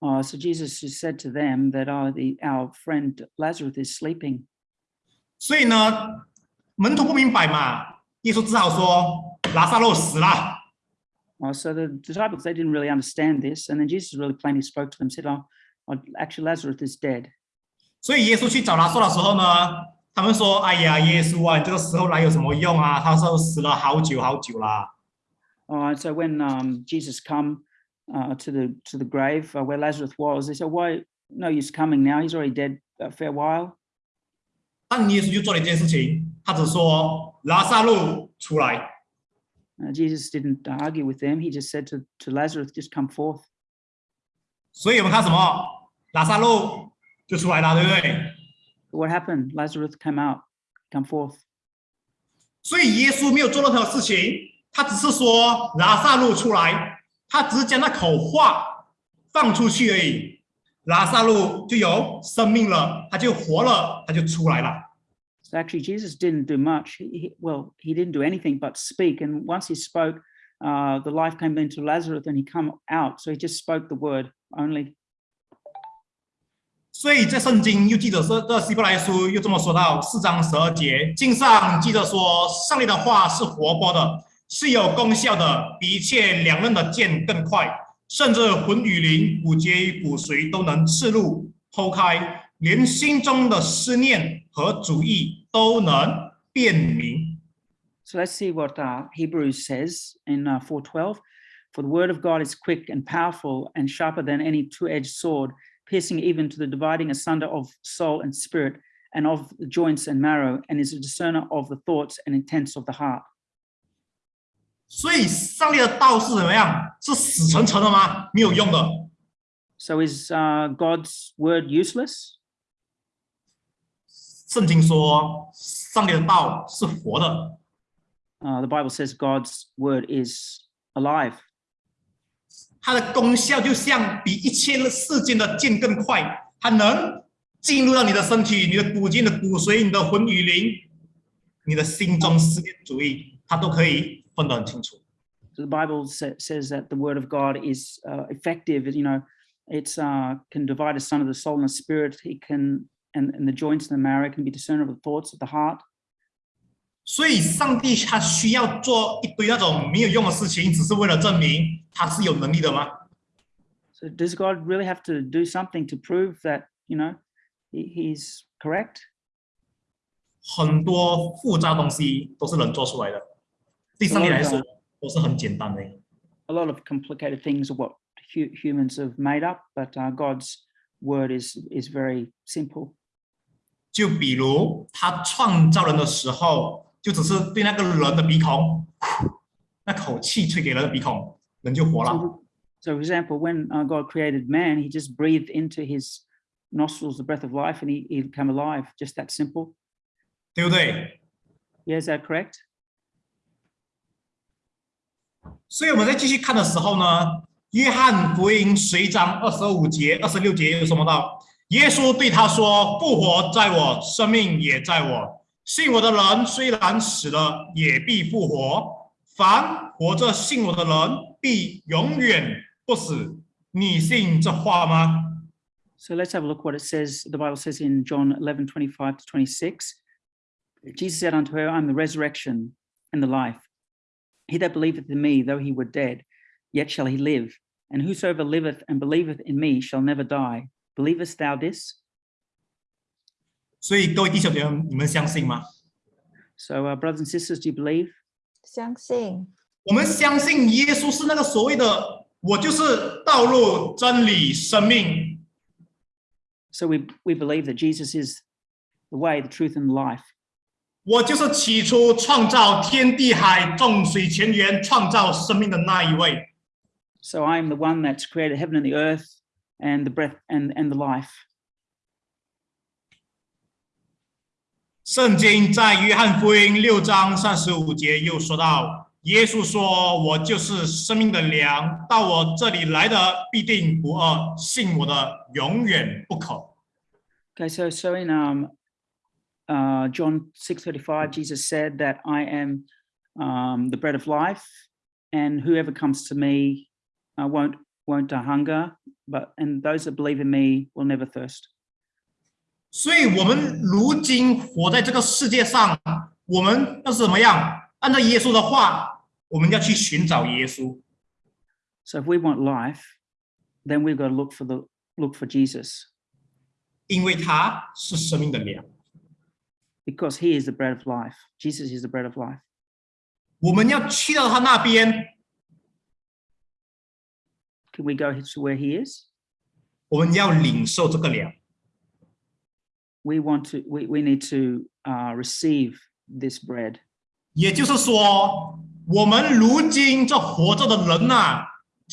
[SPEAKER 1] Uh, so Jesus just said to them that uh, the, our friend Lazarus is sleeping.
[SPEAKER 3] 所以呢，门徒不明白嘛，耶稣只好说拿撒路死了。
[SPEAKER 1] Uh, so the disciples, they didn't really understand this. And then Jesus really plainly spoke to them, said, oh, oh, actually Lazarus is dead.
[SPEAKER 3] 所以耶稣去找拿撒路的时候呢，他们说：“哎呀，耶稣啊，你这个时候来有什么用啊？他说死了好久好久啦。
[SPEAKER 1] Uh, so when um, Jesus come uh, to the to the grave uh, where Lazarus was, they said, "Why? No use coming now. He's already dead a fair while."
[SPEAKER 3] ”但耶稣就做了一件事情，他只说：“拿撒路出来。
[SPEAKER 1] Uh, Jesus didn't argue with them. He just said to, to Lazarus, "Just come forth."
[SPEAKER 3] ”所以我们看什么？拿撒路就出来了，对不对？
[SPEAKER 1] What happened? Lazarus came out, come forth.
[SPEAKER 3] 所以耶稣没有做任何事情，他只是说拿撒路出来， 他只是将那口话放出去而已，拉撒路就有生命了，他就活了，他就出来了。
[SPEAKER 1] So actually, Jesus didn't do much. He- well, he didn't do anything but speak. And once he spoke, uh, the life came into Lazarus, and he come out. So he just spoke the word only.
[SPEAKER 3] 所以在圣经又记着说，这希伯来书又这么说到四章十二节，经上记着说，上帝的话是活泼的，是有功效的，比一切两刃的剑更快，甚至魂与灵、骨节与骨髓都能刺入、剖开， 连心中的思念和主意都能辨明。
[SPEAKER 1] So let's see what uh, Hebrews says in uh, 4:12. For the word of God is quick and powerful and sharper than any two-edged sword, piercing even to the dividing asunder of soul and spirit and of the joints and marrow, and is a discerner of the thoughts and intents of the heart.
[SPEAKER 3] 所以上帝的道是怎么样？是死沉沉的吗？没有用的。
[SPEAKER 1] So is uh, God's word useless?
[SPEAKER 3] 圣经说，上帝的道是活的
[SPEAKER 1] ，Uh, the Bible says God's word is alive.
[SPEAKER 3] 它的功效就像比一切世间的剑更快，它能进入到你的身体、你的骨筋、你的骨髓、你的魂与灵、你的心中思念主义，它都可以 分得很清楚。
[SPEAKER 1] So the Bible sa- says that the word of God is uh, effective. You know, it's uh, can divide asunder the soul and the spirit. It can and, and the joints and the marrow can be discerner of the thoughts of the heart.
[SPEAKER 3] 所以，上帝他需要做一堆那种没有用的事情，只是为了证明他是有能力的吗？
[SPEAKER 1] So does God really have to do something to prove that you know he, he's correct?
[SPEAKER 3] 很多复杂东西都是人做出来的， 对上帝来说都是很简单的。
[SPEAKER 1] A lot of complicated things are what hu- humans have made up, but uh, God's word is is very simple.
[SPEAKER 3] 就比如他创造人的时候，就只是对那个人的鼻孔，那口气吹给人的鼻孔，人就活了。
[SPEAKER 1] So, so for example, when uh, God created man, he just breathed into his nostrils the breath of life and he, he became alive. Just that simple.
[SPEAKER 3] 对不对？
[SPEAKER 1] Yeah, is that correct?
[SPEAKER 3] 所以我们在继续看的时候呢，约翰福音十一章二十五节、二十六节有什么到？耶稣对他说：“复活在我，生命也在我。信我的人虽然死了，也必复活。凡活着信我的人，必永远不死。你信这话吗？”
[SPEAKER 1] So let's have a look what it says. The Bible says in John 11, 25 to 26. Jesus said unto her, I'm the resurrection and the life. He that believeth in me, though he were dead, yet shall he live. And whosoever liveth and believeth in me shall never die. Believest thou this?
[SPEAKER 3] 所以各位弟兄姐妹，你们相信吗？
[SPEAKER 1] So, uh, brothers and sisters, do you believe?
[SPEAKER 4] 相信
[SPEAKER 3] 我们相信耶稣是那个所谓的“我就是道路、真理、生命
[SPEAKER 1] So we, we believe that Jesus is the way, the truth, and the life. ”，
[SPEAKER 3] 我就是起初创造天地海、众水泉源、创造生命的那一位。
[SPEAKER 1] So I am the one that's created heaven and the earth and the breath and, and the life.
[SPEAKER 3] 圣经在约翰福音六章三十五节又说到，耶稣说：“我就是生命的粮，到我这里来的必定不饿，信我的永远不渴。”
[SPEAKER 1] Okay, so so in um, uh, John six thirty five, Jesus said that I am um, the bread of life, and whoever comes to me uh, won't won't uh, hunger, but and those that believe in me will never thirst.
[SPEAKER 3] 所以，我们如今活在这个世界上，我们要是怎么样？按照耶稣的话，我们要去寻找耶稣，
[SPEAKER 1] So if we want life, then we've got to look for the look for Jesus
[SPEAKER 3] 因为他是生命的粮。
[SPEAKER 1] because He is the bread of life. Jesus is the bread of life.
[SPEAKER 3] 我们要去到他那边，
[SPEAKER 1] Can we go to where He is?
[SPEAKER 3] 我们要领受这个粮。
[SPEAKER 1] We want to. We we need to uh, receive this bread.
[SPEAKER 3] 也就是说，我们如今这活着的人呐、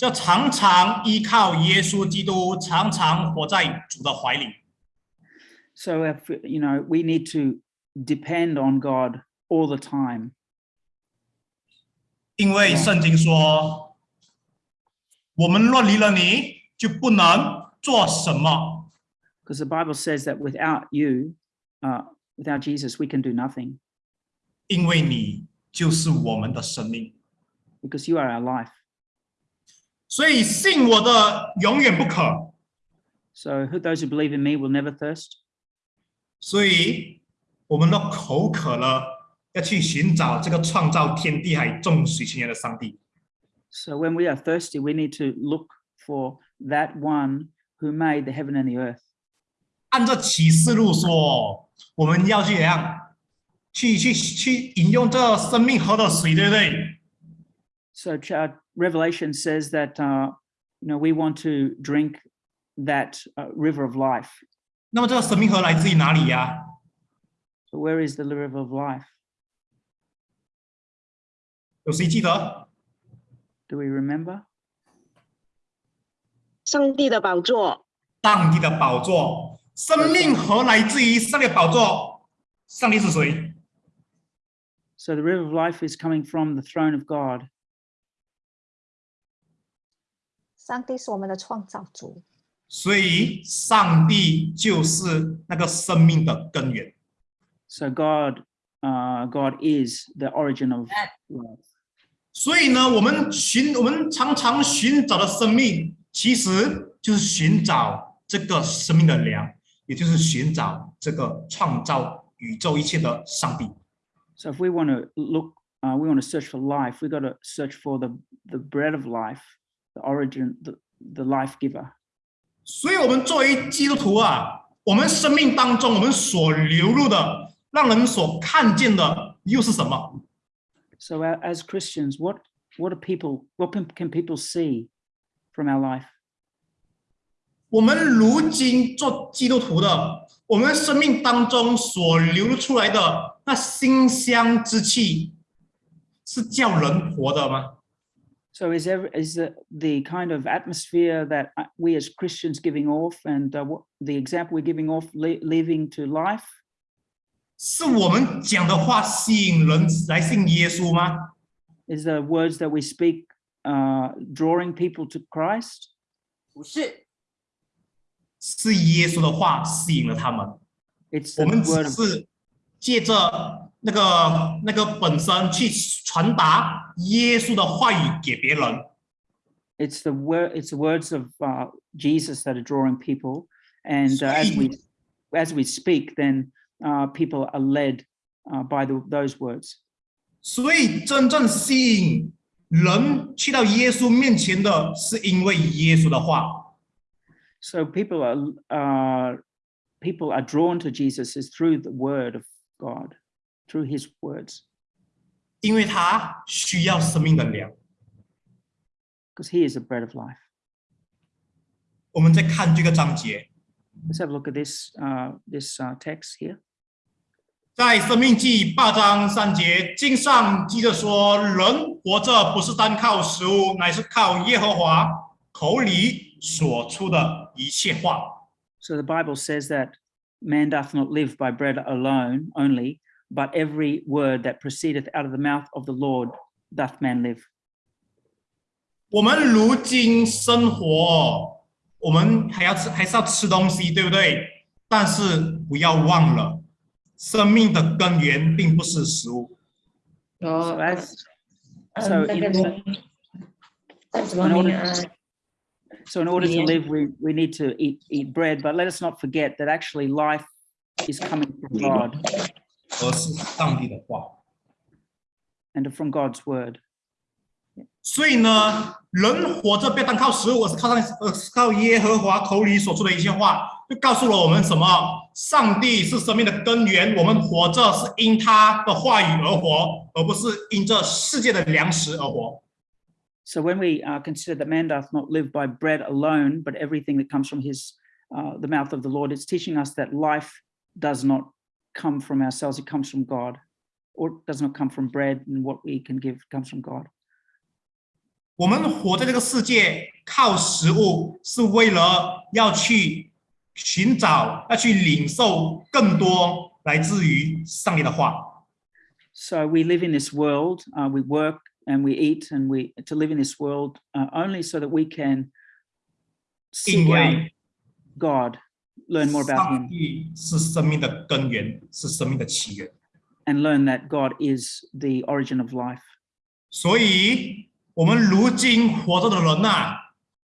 [SPEAKER 3] 要常常依靠耶稣基督，常常活在主的怀里。
[SPEAKER 1] So if you know, we need to depend on God all the time
[SPEAKER 3] 因为圣经说，我们若离了你，就不能做什么。
[SPEAKER 1] because the Bible says that without you, uh, without Jesus, we can do nothing
[SPEAKER 3] 因为你就是我们的生命，
[SPEAKER 1] because you are our life.
[SPEAKER 3] 所以信我的永远不可。
[SPEAKER 1] So who, those who believe in me will never thirst.
[SPEAKER 3] 所以 我们的口渴了，要去寻找这个创造天地海众水泉源的上帝。
[SPEAKER 1] So when we are thirsty, we need to look for that one who made the heaven and the earth.
[SPEAKER 3] 按照启示录说，我们要去怎样？去去去饮用这生命河的水，对不对？
[SPEAKER 1] So uh, Revelation says that uh, you know we want to drink that uh, river of life.
[SPEAKER 3] 那么这个生命河来自于哪里呀、
[SPEAKER 1] So where is the river of life?
[SPEAKER 3] 有谁记得？
[SPEAKER 1] Do we remember?
[SPEAKER 4] 上帝的宝座，
[SPEAKER 3] 上帝的宝座，生命河来自于上帝的宝座。上帝是谁？
[SPEAKER 1] So the river of life is coming from the throne of God.
[SPEAKER 5] 上帝是我们的创造主，
[SPEAKER 3] 所以上帝就是那个生命的根源。
[SPEAKER 1] So God, uh, God is the origin of life.
[SPEAKER 3] 所以呢，我们寻我们常常寻找的生命，其实就是寻找这个生命的粮，也就是寻找这个创造宇宙一切的上帝。
[SPEAKER 1] So if we want to look, uh, we want to search for life, we got to search for the, the bread of life, the origin, the, the life giver.
[SPEAKER 3] 所以，我们作为基督徒啊，我们生命当中我们所流露的， 让人所看见的又是什么？
[SPEAKER 1] So a- as Christians, what, what do people, what can, can people see from our life?
[SPEAKER 3] 我们如今做基督徒的，我们生命当中所流露出来的那馨香之气，是叫人活的吗？
[SPEAKER 1] So is ever is the, the kind of atmosphere that uh, we as Christians giving off and uh, what the example we're giving off le- leaving to life?
[SPEAKER 3] 是我们讲的话吸引人来信耶稣吗？
[SPEAKER 1] Is the words that we speak uh, drawing people to Christ?
[SPEAKER 2] 不是，
[SPEAKER 3] 是耶稣的话吸引了他们。
[SPEAKER 1] It's
[SPEAKER 3] 我
[SPEAKER 1] the
[SPEAKER 3] 们
[SPEAKER 1] word
[SPEAKER 3] 只
[SPEAKER 1] of
[SPEAKER 3] 是借着那个那个本身去传达耶稣的话语给别人。
[SPEAKER 1] it's the word it's the words of uh, Jesus that are drawing people, and uh, as we as we speak, then uh, people are led uh, by the, those words.
[SPEAKER 3] 所以，真正吸引人去到耶稣面前的，是因为耶稣的话。
[SPEAKER 1] So people are uh, people are drawn to Jesus is through the word of God, through His words,
[SPEAKER 3] 因为他需要生命的粮。
[SPEAKER 1] because He is the bread of life.
[SPEAKER 3] 我们再看这个章节，
[SPEAKER 1] Let's have a look at this uh, this uh, text here.
[SPEAKER 3] 在《生命记》八章三节，经上记着说：“人活着不是单靠食物，乃是靠耶和华口里所出的一切话。
[SPEAKER 1] So the Bible says that man doth not live by bread alone only, but every word that proceedeth out of the mouth of the Lord doth man live. ”
[SPEAKER 3] 我们如今生活，我们还要吃，还是要吃东西，对不对？但是不要忘了，生命的根源并不是食物。
[SPEAKER 1] So
[SPEAKER 6] 哦，
[SPEAKER 1] as
[SPEAKER 6] 呃
[SPEAKER 1] so
[SPEAKER 6] 那
[SPEAKER 1] in
[SPEAKER 6] 个
[SPEAKER 1] order-
[SPEAKER 6] 你叫什么
[SPEAKER 1] in
[SPEAKER 6] 名
[SPEAKER 1] order
[SPEAKER 6] 啊？
[SPEAKER 1] so in order to
[SPEAKER 6] Yeah.
[SPEAKER 1] live, we, we need to eat eat bread, but let us not forget that actually life is coming from God
[SPEAKER 3] 而是上帝的话。
[SPEAKER 1] and from God's word.
[SPEAKER 3] 所以呢，人活着不要单靠食物，而是靠上，而是靠耶和华口里所出的一些话， 就告诉了我们什么？上帝是生命的根源，我们活着是因他的话语而活，而不是因这世界的粮食而活。
[SPEAKER 1] So when we uh, consider that man doth not live by bread alone, but everything that comes from his uh, the mouth of the Lord, it's teaching us that life does not come from ourselves; it comes from God, or does not come from bread, and what we can give comes from God.
[SPEAKER 3] 我们活在这个世界，靠食物是为了要去 寻找，要去领受更多来自于上帝的话。
[SPEAKER 1] So we live in this world, uh, we work and we eat, and we to live in this world uh, only so that we can seek out God, learn more about Him,
[SPEAKER 3] 帝是生命的根源，是生命的起源。
[SPEAKER 1] and learn that God is the origin of life.
[SPEAKER 3] 所以，我们如今活着的人呐、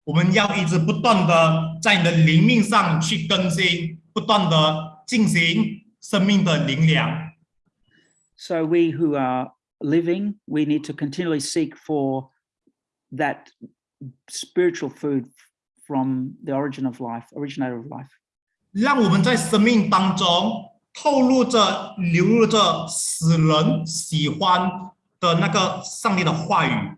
[SPEAKER 3] 我们要一直不断的在你的灵命上去更新，不断的进行生命的灵粮。
[SPEAKER 1] So we who are living, we need to continually seek for that spiritual food from the origin of life, originator of life.
[SPEAKER 3] 让我们在生命当中透露着、流露着使人喜欢的那个上帝的话语，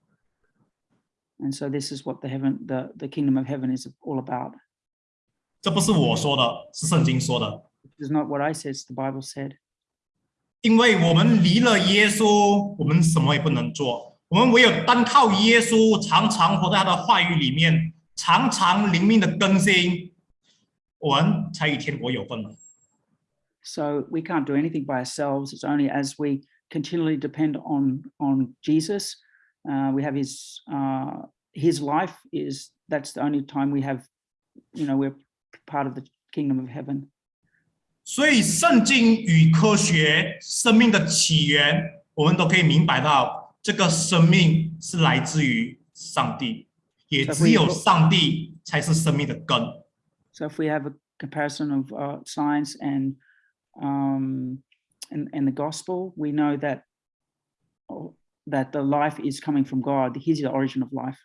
[SPEAKER 1] And so this is what the heaven, the, the kingdom of heaven is all about.
[SPEAKER 3] 这不是我说的，是圣经说的。
[SPEAKER 1] This is not what I said, it's the Bible said.
[SPEAKER 3] 因为我们离了耶稣，我们什么也不能做。我们唯有单靠耶稣，常常活在他的话语里面，常常灵命的更新，我们才与天国有份了。
[SPEAKER 1] So we can't do anything by ourselves. It's only as we continually depend on on Jesus, uh, we have His uh, His life. Is that's the only time we have, you know, we're part of the kingdom of heaven.
[SPEAKER 3] 所以，圣经与科学生命的起源，我们都可以明白到，这个生命是来自于上帝，也只有上帝才是生命的根。
[SPEAKER 1] So if we have a comparison of uh, science and um, and and the gospel, we know that oh, that the life is coming from God. He's the origin of life.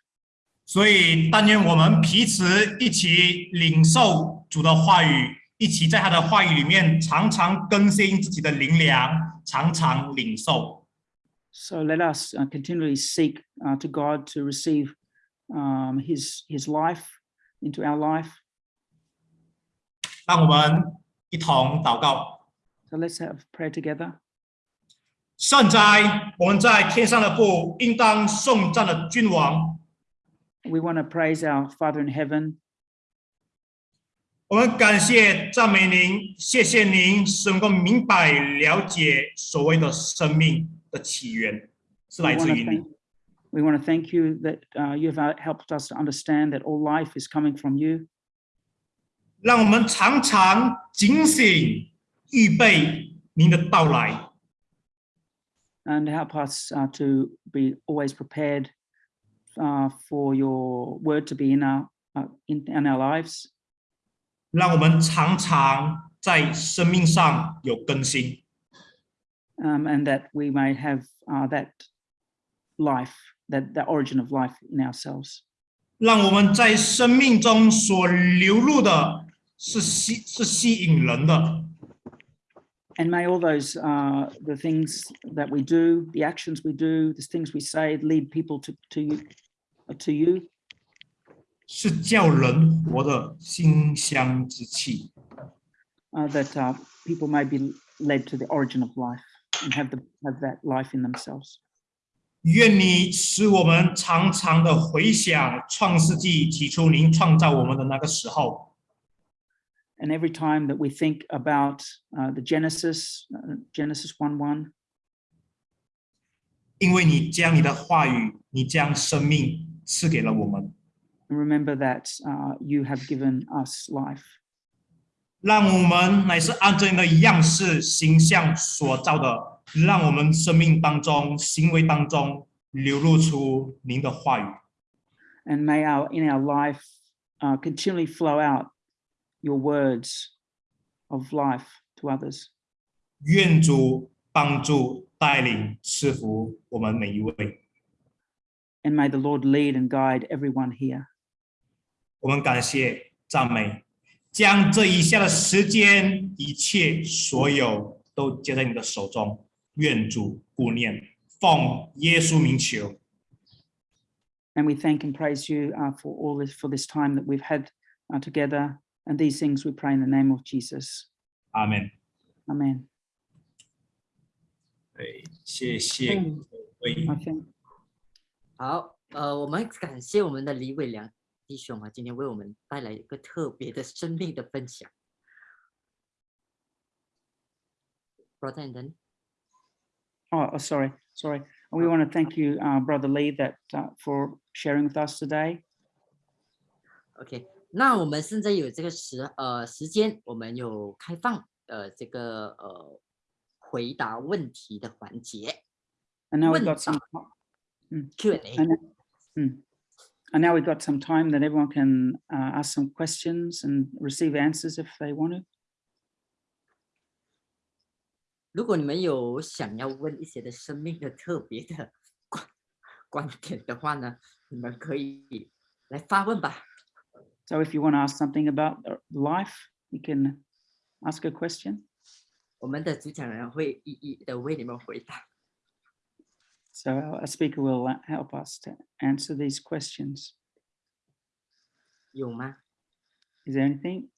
[SPEAKER 3] 所以，但愿我们彼此一起领受主的话语，一起在他的话语里面常常更新自己的灵粮，常常领受。
[SPEAKER 1] So let us uh, continually seek uh, to God to receive um, His His life into our life.
[SPEAKER 3] 让我们一同祷告。
[SPEAKER 1] So let's have prayer together.
[SPEAKER 3] 圣哉，我们在天上的父，应当颂赞的君王。
[SPEAKER 1] We want to praise our Father in heaven.
[SPEAKER 3] 我们感谢赞美您，谢谢您使我们能够明白了解所谓的生命的起源是来自于你。
[SPEAKER 1] we want to thank you that uh, you have uh, helped us to understand that all life is coming from you.
[SPEAKER 3] 让我们常常警醒，预备您的到来。
[SPEAKER 1] and help us uh, to be always prepared uh, for your word to be in our uh, in, in our lives
[SPEAKER 3] 让我们常常在生命上有更新，
[SPEAKER 1] um, and that we may have uh, that life that the origin of life in ourselves
[SPEAKER 3] 让我们在生命中所流露的是吸是吸引人的，
[SPEAKER 1] and may all those uh, the things that we do the actions we do the things we say lead people to to you uh, to you
[SPEAKER 3] 是叫人活的馨香之气。
[SPEAKER 1] uh, that uh, people may be led to the origin of life and have the have that life in themselves
[SPEAKER 3] 愿你使我们常常的回想创世纪起初您创造我们的那个时候，
[SPEAKER 1] And every time that we think about uh, the Genesis, uh, Genesis 1 1,
[SPEAKER 3] 因为你将你的话语，你将生命赐给了我们，
[SPEAKER 1] and remember that uh, you have given us life.
[SPEAKER 3] 让我们乃是按着你的样式、形象所造的，让我们生命当中、行为当中流露出您的话语。
[SPEAKER 1] And may our in our life uh, continually flow out your words of life to others.
[SPEAKER 3] 愿主帮助、带领、赐福我们每一位。
[SPEAKER 1] And may the Lord lead and guide everyone here.
[SPEAKER 3] 我们感谢、赞美，将这一下的时间，一切所有都接在你的手中。愿主顾念，奉耶稣名求，
[SPEAKER 1] And we thank and praise you uh, for all this, for this time that we've had uh, together. And these things we pray in the name of Jesus.
[SPEAKER 3] 阿门。
[SPEAKER 1] Amen.
[SPEAKER 3] 对，谢谢
[SPEAKER 6] 嗯
[SPEAKER 3] 各位。
[SPEAKER 1] I think
[SPEAKER 2] 好，呃，我们感谢我们的李伟良弟兄啊，今天为我们带来一个特别的生命的分享。Brother Anthony，
[SPEAKER 1] Oh, oh, sorry, sorry. We want to thank you, uh, Brother Lee, that uh, for sharing with us today.
[SPEAKER 2] OK， 那我们现在有这个时呃时间，我们有开放呃这个呃回答问题的环节
[SPEAKER 1] And now we've got some,
[SPEAKER 2] Q&A。
[SPEAKER 1] and, mm. and now we've got some time that everyone can uh, ask some questions and receive answers if they want to.
[SPEAKER 2] 如果你们有想要问一些的生命的特别的观观点的话呢，你们可以来发问吧。
[SPEAKER 1] So if you want to ask something about uh, life, you can ask a question.
[SPEAKER 2] 我们的主讲人会一一的为你们回答。
[SPEAKER 1] So our speaker will uh, help us to answer these questions.
[SPEAKER 2] 有吗？
[SPEAKER 1] Is there anything?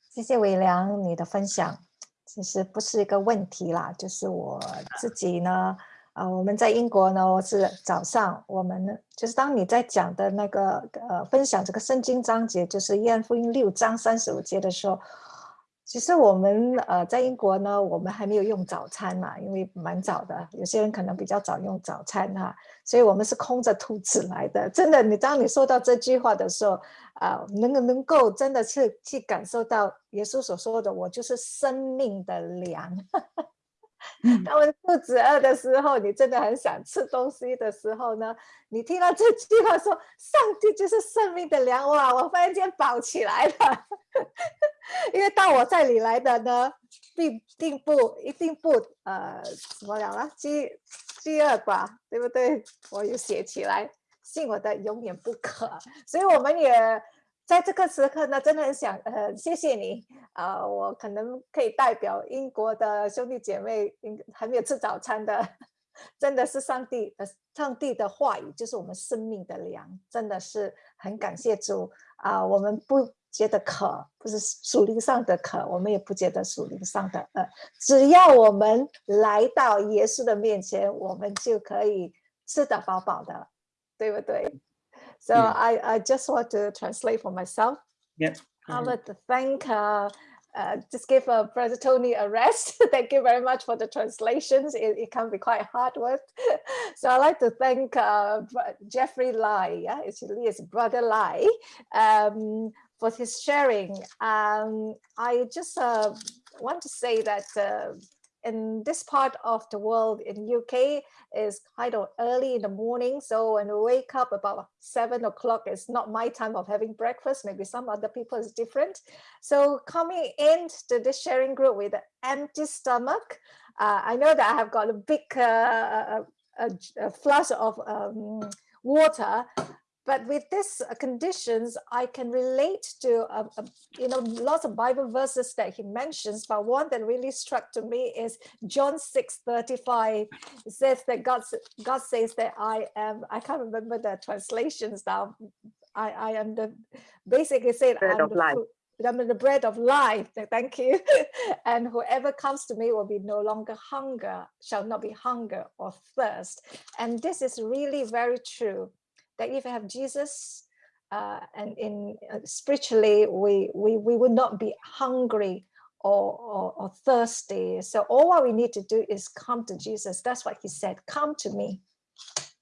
[SPEAKER 5] 谢谢伟良你的分享，其实不是一个问题啦，就是我自己呢， 啊，我们在英国呢我是早上，我们呢就是当你在讲的那个呃分享这个圣经章节，就是约翰福音六章三十五节的时候，其实我们呃在英国呢，我们还没有用早餐嘛，因为蛮早的，有些人可能比较早用早餐哈、所以我们是空着肚子来的。真的，你当你说到这句话的时候，啊、能够能够真的是去感受到耶稣所说的“我就是生命的粮”当我肚子饿的时候，你真的很想吃东西的时候呢，你听到这句话说“上帝就是生命的粮”，哇，我忽然间饱起来了。因为到我这里来的呢，并并不一定不呃怎么讲啊，饥饥饿吧，对不对？我有写起来，信我的永远不渴。所以我们也在这个时刻呢，真的很想呃谢谢你啊、我可能可以代表英国的兄弟姐妹，应还没有吃早餐的，真的是上帝呃上帝的话语就是我们生命的粮，真的是很感谢主啊、我们不。觉得渴，不是属灵上的渴，我们也不觉得属灵上的饿。只要我们来到耶稣的面前，我们就可以吃得饱饱的，对不对？So
[SPEAKER 1] Yeah.
[SPEAKER 5] I I just want to translate for myself.
[SPEAKER 1] Yeah.
[SPEAKER 5] I would thank uh, uh, just give uh, Brother Tony a rest. thank you very much for the translations. It, it can be quite hard work. so I'd like to thank uh, Jeffrey Lai, yeah, actually his Brother Lai, um, for his sharing. Um, I just uh, want to say that uh, in this part of the world in UK is kind of early in the morning. So when we wake up about seven o'clock, it's not my time of having breakfast. Maybe some other people is different. So coming into this sharing group with an empty stomach, uh, I know that I have got a big uh, a, a, a flask of um, water, but with this uh, conditions, I can relate to uh, uh, you know lots of Bible verses that he mentions. But one that really struck to me is John six thirty five. It says that God God says that I am. I can't remember the translations now. I I am the basically said
[SPEAKER 4] Bread
[SPEAKER 5] I'm the
[SPEAKER 4] life.
[SPEAKER 5] food- I'm the bread of life. Thank you. and whoever comes to me will be no longer hunger, shall not be hunger or thirst. And this is really very true That if you have Jesus, uh, and in uh, spiritually, we we we would not be hungry or, or or thirsty. So all what we need to do is come to Jesus. That's what he said. Come to me.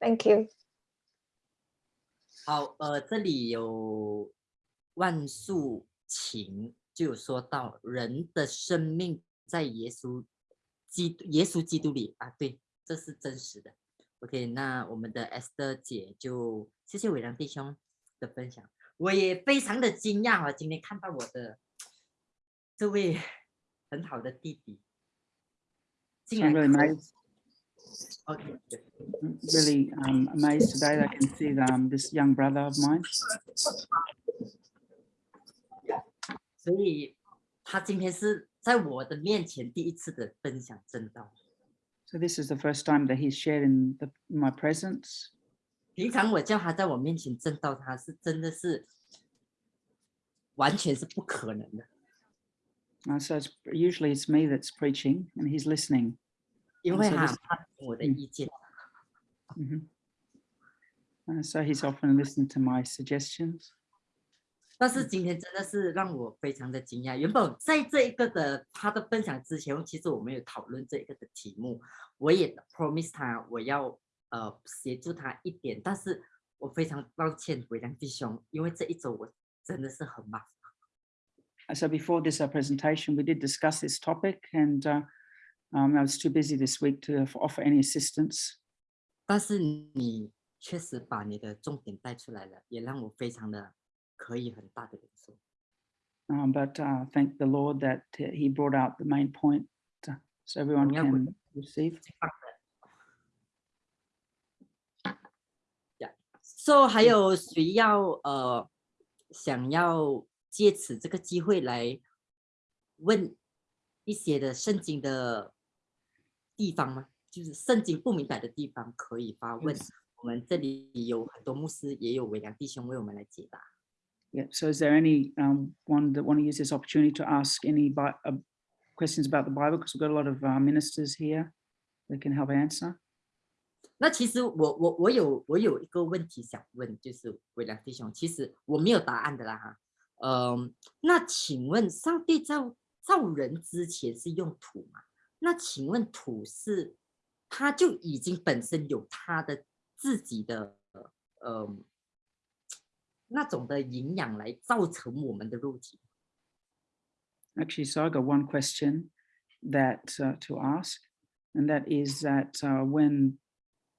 [SPEAKER 5] Thank you.
[SPEAKER 2] 好，呃，这里有万树情，就有说到人的生命在耶稣基督耶稣基督里啊，对，这是真实的。 OK，那我们的 Esther 姐就谢谢伟良弟兄的分享，我也非常的惊讶啊，今天看到我的这位很好的弟弟，竟
[SPEAKER 1] I'm
[SPEAKER 2] 然
[SPEAKER 1] really
[SPEAKER 2] 可
[SPEAKER 1] amazed, OK，really um, amazed today that I can see them，this young brother of mine.
[SPEAKER 2] 所以他今天是在我的面前第一次的分享正道。
[SPEAKER 1] So this is the first time that he's shared in, the, in my presence.
[SPEAKER 2] 平常我叫他在我面前正道，他是真的是完全是不可能的，
[SPEAKER 1] Uh, so it's, usually it's me that's preaching and he's listening.
[SPEAKER 2] 因为他
[SPEAKER 1] 是的是
[SPEAKER 2] 他听我的
[SPEAKER 1] 嗯
[SPEAKER 2] 意见。
[SPEAKER 1] Mhm. Uh, so he's often listened to my suggestions.
[SPEAKER 2] 但是今天真的是让我非常的惊讶。原本在这一个的他的分享之前，其实我们有讨论这一个的题目，我也 promise 他我要呃协助他一点，但是我非常抱歉伟良弟兄，因为这一周我真的是很忙
[SPEAKER 1] ，uh, so before this uh, presentation, we did discuss this topic and uh, um, I was too busy this week to offer any assistance.
[SPEAKER 2] 但是你确实把你的重点带出来了，也让我非常的可以很大的感受。
[SPEAKER 1] Um, but uh, thank the Lord that uh, he brought out the main point uh, so everyone
[SPEAKER 2] Yeah, we-
[SPEAKER 1] can receive.
[SPEAKER 2] So 还有谁要呃想要借此这个机会来问一些的圣经的地方吗？就是圣经不明白的地方可以发问
[SPEAKER 1] Yes.。
[SPEAKER 2] 我们这里有很多牧师，也有伟良弟兄为我们来解答。
[SPEAKER 1] Yeah. So is there any um, one that want to use this opportunity to ask any Bi- uh, questions about the Bible? Because we've got a lot of uh, ministers here that can help answer.
[SPEAKER 2] 那其实我我我有我有一个问题想问，就是伟良弟兄，其实我没有答案的啦哈。嗯，那请问上帝造造人之前是用土吗？那请问土是它就已经本身有它的自己的呃 那种的营养来造成我们的肉体？
[SPEAKER 1] Actually, so I got one question that uh, to ask, and that is that uh, when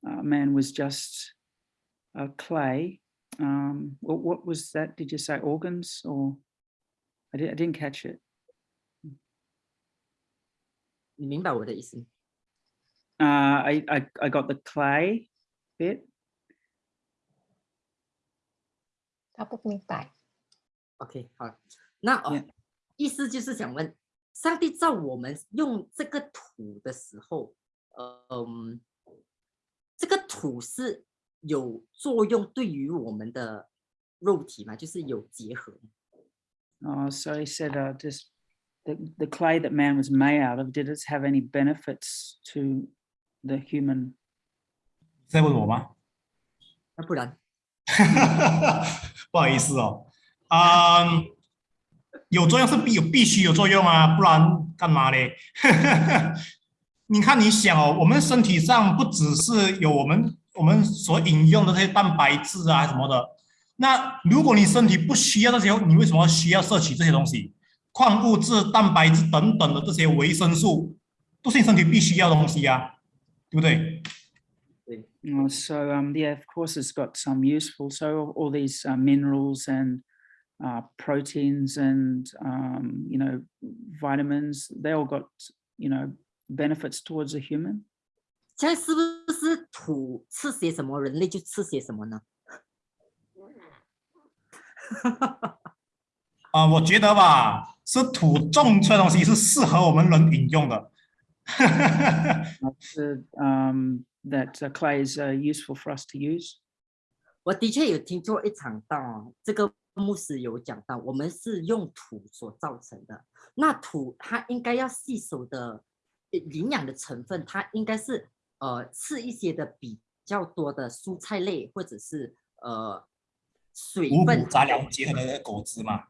[SPEAKER 1] uh, man was just uh, clay, um, what, what was that? Did you say organs or? I, di- I didn't catch it.
[SPEAKER 2] 你明白我的意思吗？
[SPEAKER 1] Uh, I, I I got the clay bit.
[SPEAKER 5] 他不明白。
[SPEAKER 2] OK，好了，那哦
[SPEAKER 1] Yeah.
[SPEAKER 2] 意思就是想问，上帝造我们用这个土的时候，呃嗯，这个土是有作用对于我们的肉体吗？就是有结合吗？
[SPEAKER 1] Uh, so he said, uh, just the, the clay that man was made out of, did it have any benefits to the human?
[SPEAKER 3] 在问我吗？
[SPEAKER 2] 那不然，
[SPEAKER 3] 不好意思哦，啊、有作用是必有必须有作用啊，不然干嘛嘞？你看，你想哦，我们身体上不只是有我们我们所饮用的这些蛋白质啊什么的，那如果你身体不需要这些，你为什么需要摄取这些东西？矿物质、蛋白质等等的这些维生素，都是你身体必须要的东西呀、对不对？
[SPEAKER 1] Uh, so um, yeah, of course, it's got some useful. So all these uh, minerals and uh, proteins and um, you know vitamins, they all got you know benefits towards a human.
[SPEAKER 2] 现在是不是土吃些什么，人类就吃些什么呢？
[SPEAKER 3] 啊、我觉得吧，是土种出来的东西是适合我们人饮用的。
[SPEAKER 1] The, um, that uh, clay is uh, useful for us to use.
[SPEAKER 2] 我的确有听过一场道哦，这个牧师有讲到，我们是用土所造成的。那土它应该要吸收的呃营养的成分，它应该是呃吃一些的比较多的蔬菜类，或者是呃水分
[SPEAKER 3] 杂粮结合的果汁嘛。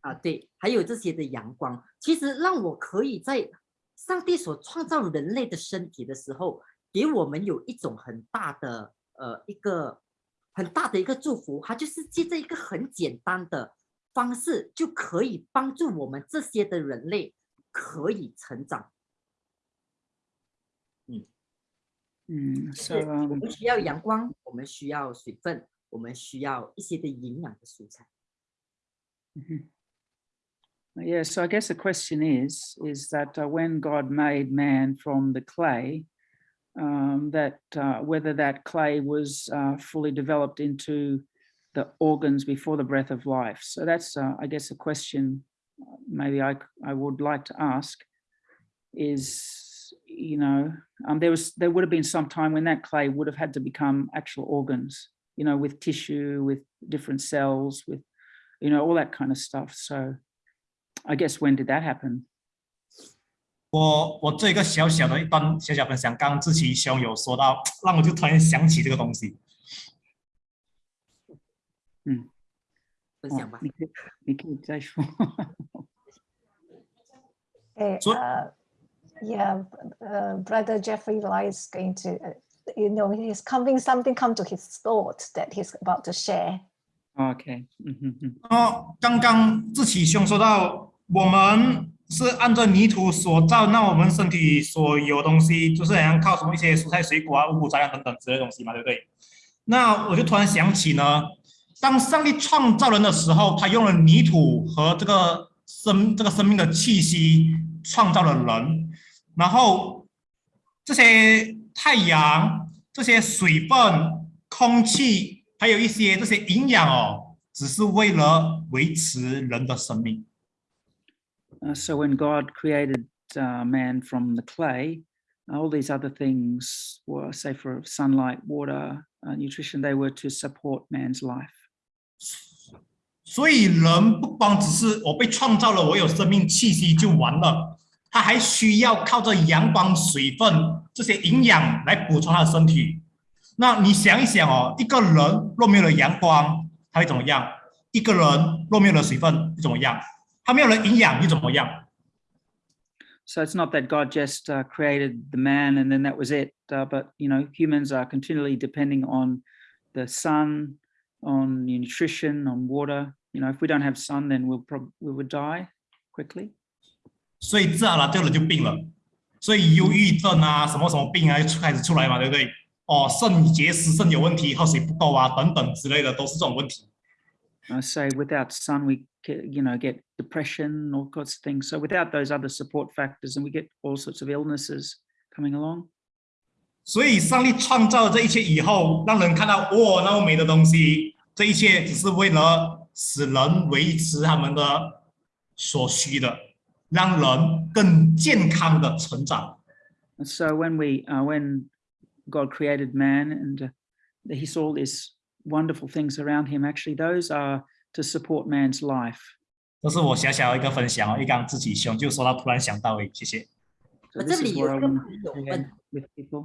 [SPEAKER 2] 啊，对，还有这些的阳光，其实让我可以在上帝所创造人类的身体的时候，给我们有一种很大的呃一个很大的一个祝福，它就是借着一个很简单的方式，就可以帮助我们这些的人类可以成长。
[SPEAKER 1] 嗯嗯
[SPEAKER 2] 是
[SPEAKER 1] so
[SPEAKER 2] 我
[SPEAKER 1] um,
[SPEAKER 2] 们需要阳光，我们需要水分，我们需要一些的营养的蔬菜。
[SPEAKER 1] mhm. Yeah, so I guess the question is, is that uh, when God made man from the clay, um, that uh, whether that clay was uh, fully developed into the organs before the breath of life. So that's, uh, I guess, a question uh, maybe I would like to ask is, you know, um, there was, there would have been some time when that clay would have had to become actual organs, you know, with tissue, with different cells, with, you know, all that kind of stuff. So I guess when did that happen?
[SPEAKER 3] 我我做一个小小的一段小小分享，刚刚志奇兄有说到，让我就突然想起这个东西。
[SPEAKER 2] 嗯分
[SPEAKER 1] Oh,
[SPEAKER 2] 享吧。
[SPEAKER 1] 你可以你可以再说。
[SPEAKER 5] Okay,
[SPEAKER 3] So-
[SPEAKER 5] uh, yeah, uh, brother Jeffrey Lai is going to, uh, you know, he's coming, something come to his thought that he's about to share.
[SPEAKER 1] Okay. mhm,
[SPEAKER 3] 哦，刚刚志奇兄说到，我们是按照泥土所造，那我们身体所有东西，就是好像靠什么一些蔬菜水果啊、五谷杂粮等等之类东西嘛，对不对？那我就突然想起呢，当上帝创造人的时候，他用了泥土和这个生这个生命的气息创造了人，然后这些太阳、这些水分、空气。还有一些这些营养哦，只是为了维持人的生命。
[SPEAKER 1] Uh, so when God created uh, man from the clay, all these other things were, say, for sunlight, water, uh, nutrition, they were to support man's life.
[SPEAKER 3] 所以人不光只是我被创造了，我有生命气息就完了，他还需要靠着阳光、水分这些营养来补充他的身体。那你想一想哦，一个人若没有了阳光，他会怎么样？一个人若没有了水分，会怎么样？ 他没有了营养，又怎么样？
[SPEAKER 1] So it's not that God just uh, created the man and then that was it. Uh, but you know, humans are continually depending on the sun, on nutrition, on water. You know, if we don't have sun, then we'll probably we would die quickly.
[SPEAKER 3] 所以自然而然这个人就病了，所以忧郁症啊，什么什么病啊，就开始出来嘛，对不对？哦，肾结石、肾有问题，喝水不够啊，等等之类的，都是这种问题。
[SPEAKER 1] I say without sun, we ca- you know get depression, all sorts of things. So without those other support factors, and we get all sorts of illnesses coming along.
[SPEAKER 3] 所以上帝创造了这一切以后，让人看到哇，那么美的东西，这一切只是为了使人维持他们的所需的，让人更健康的成长。
[SPEAKER 1] And so when we uh, when God created man and uh, he saw all these wonderful things around him, actually those are to support man's life.
[SPEAKER 3] 这是我小小的一个分享哦，一刚自己兄就说到，突然想到诶，谢谢。
[SPEAKER 1] So
[SPEAKER 2] 我
[SPEAKER 1] this
[SPEAKER 2] 这
[SPEAKER 1] is
[SPEAKER 2] 里
[SPEAKER 1] what I
[SPEAKER 2] 有一个
[SPEAKER 1] want
[SPEAKER 2] 朋友
[SPEAKER 1] to
[SPEAKER 2] 问
[SPEAKER 1] share with people.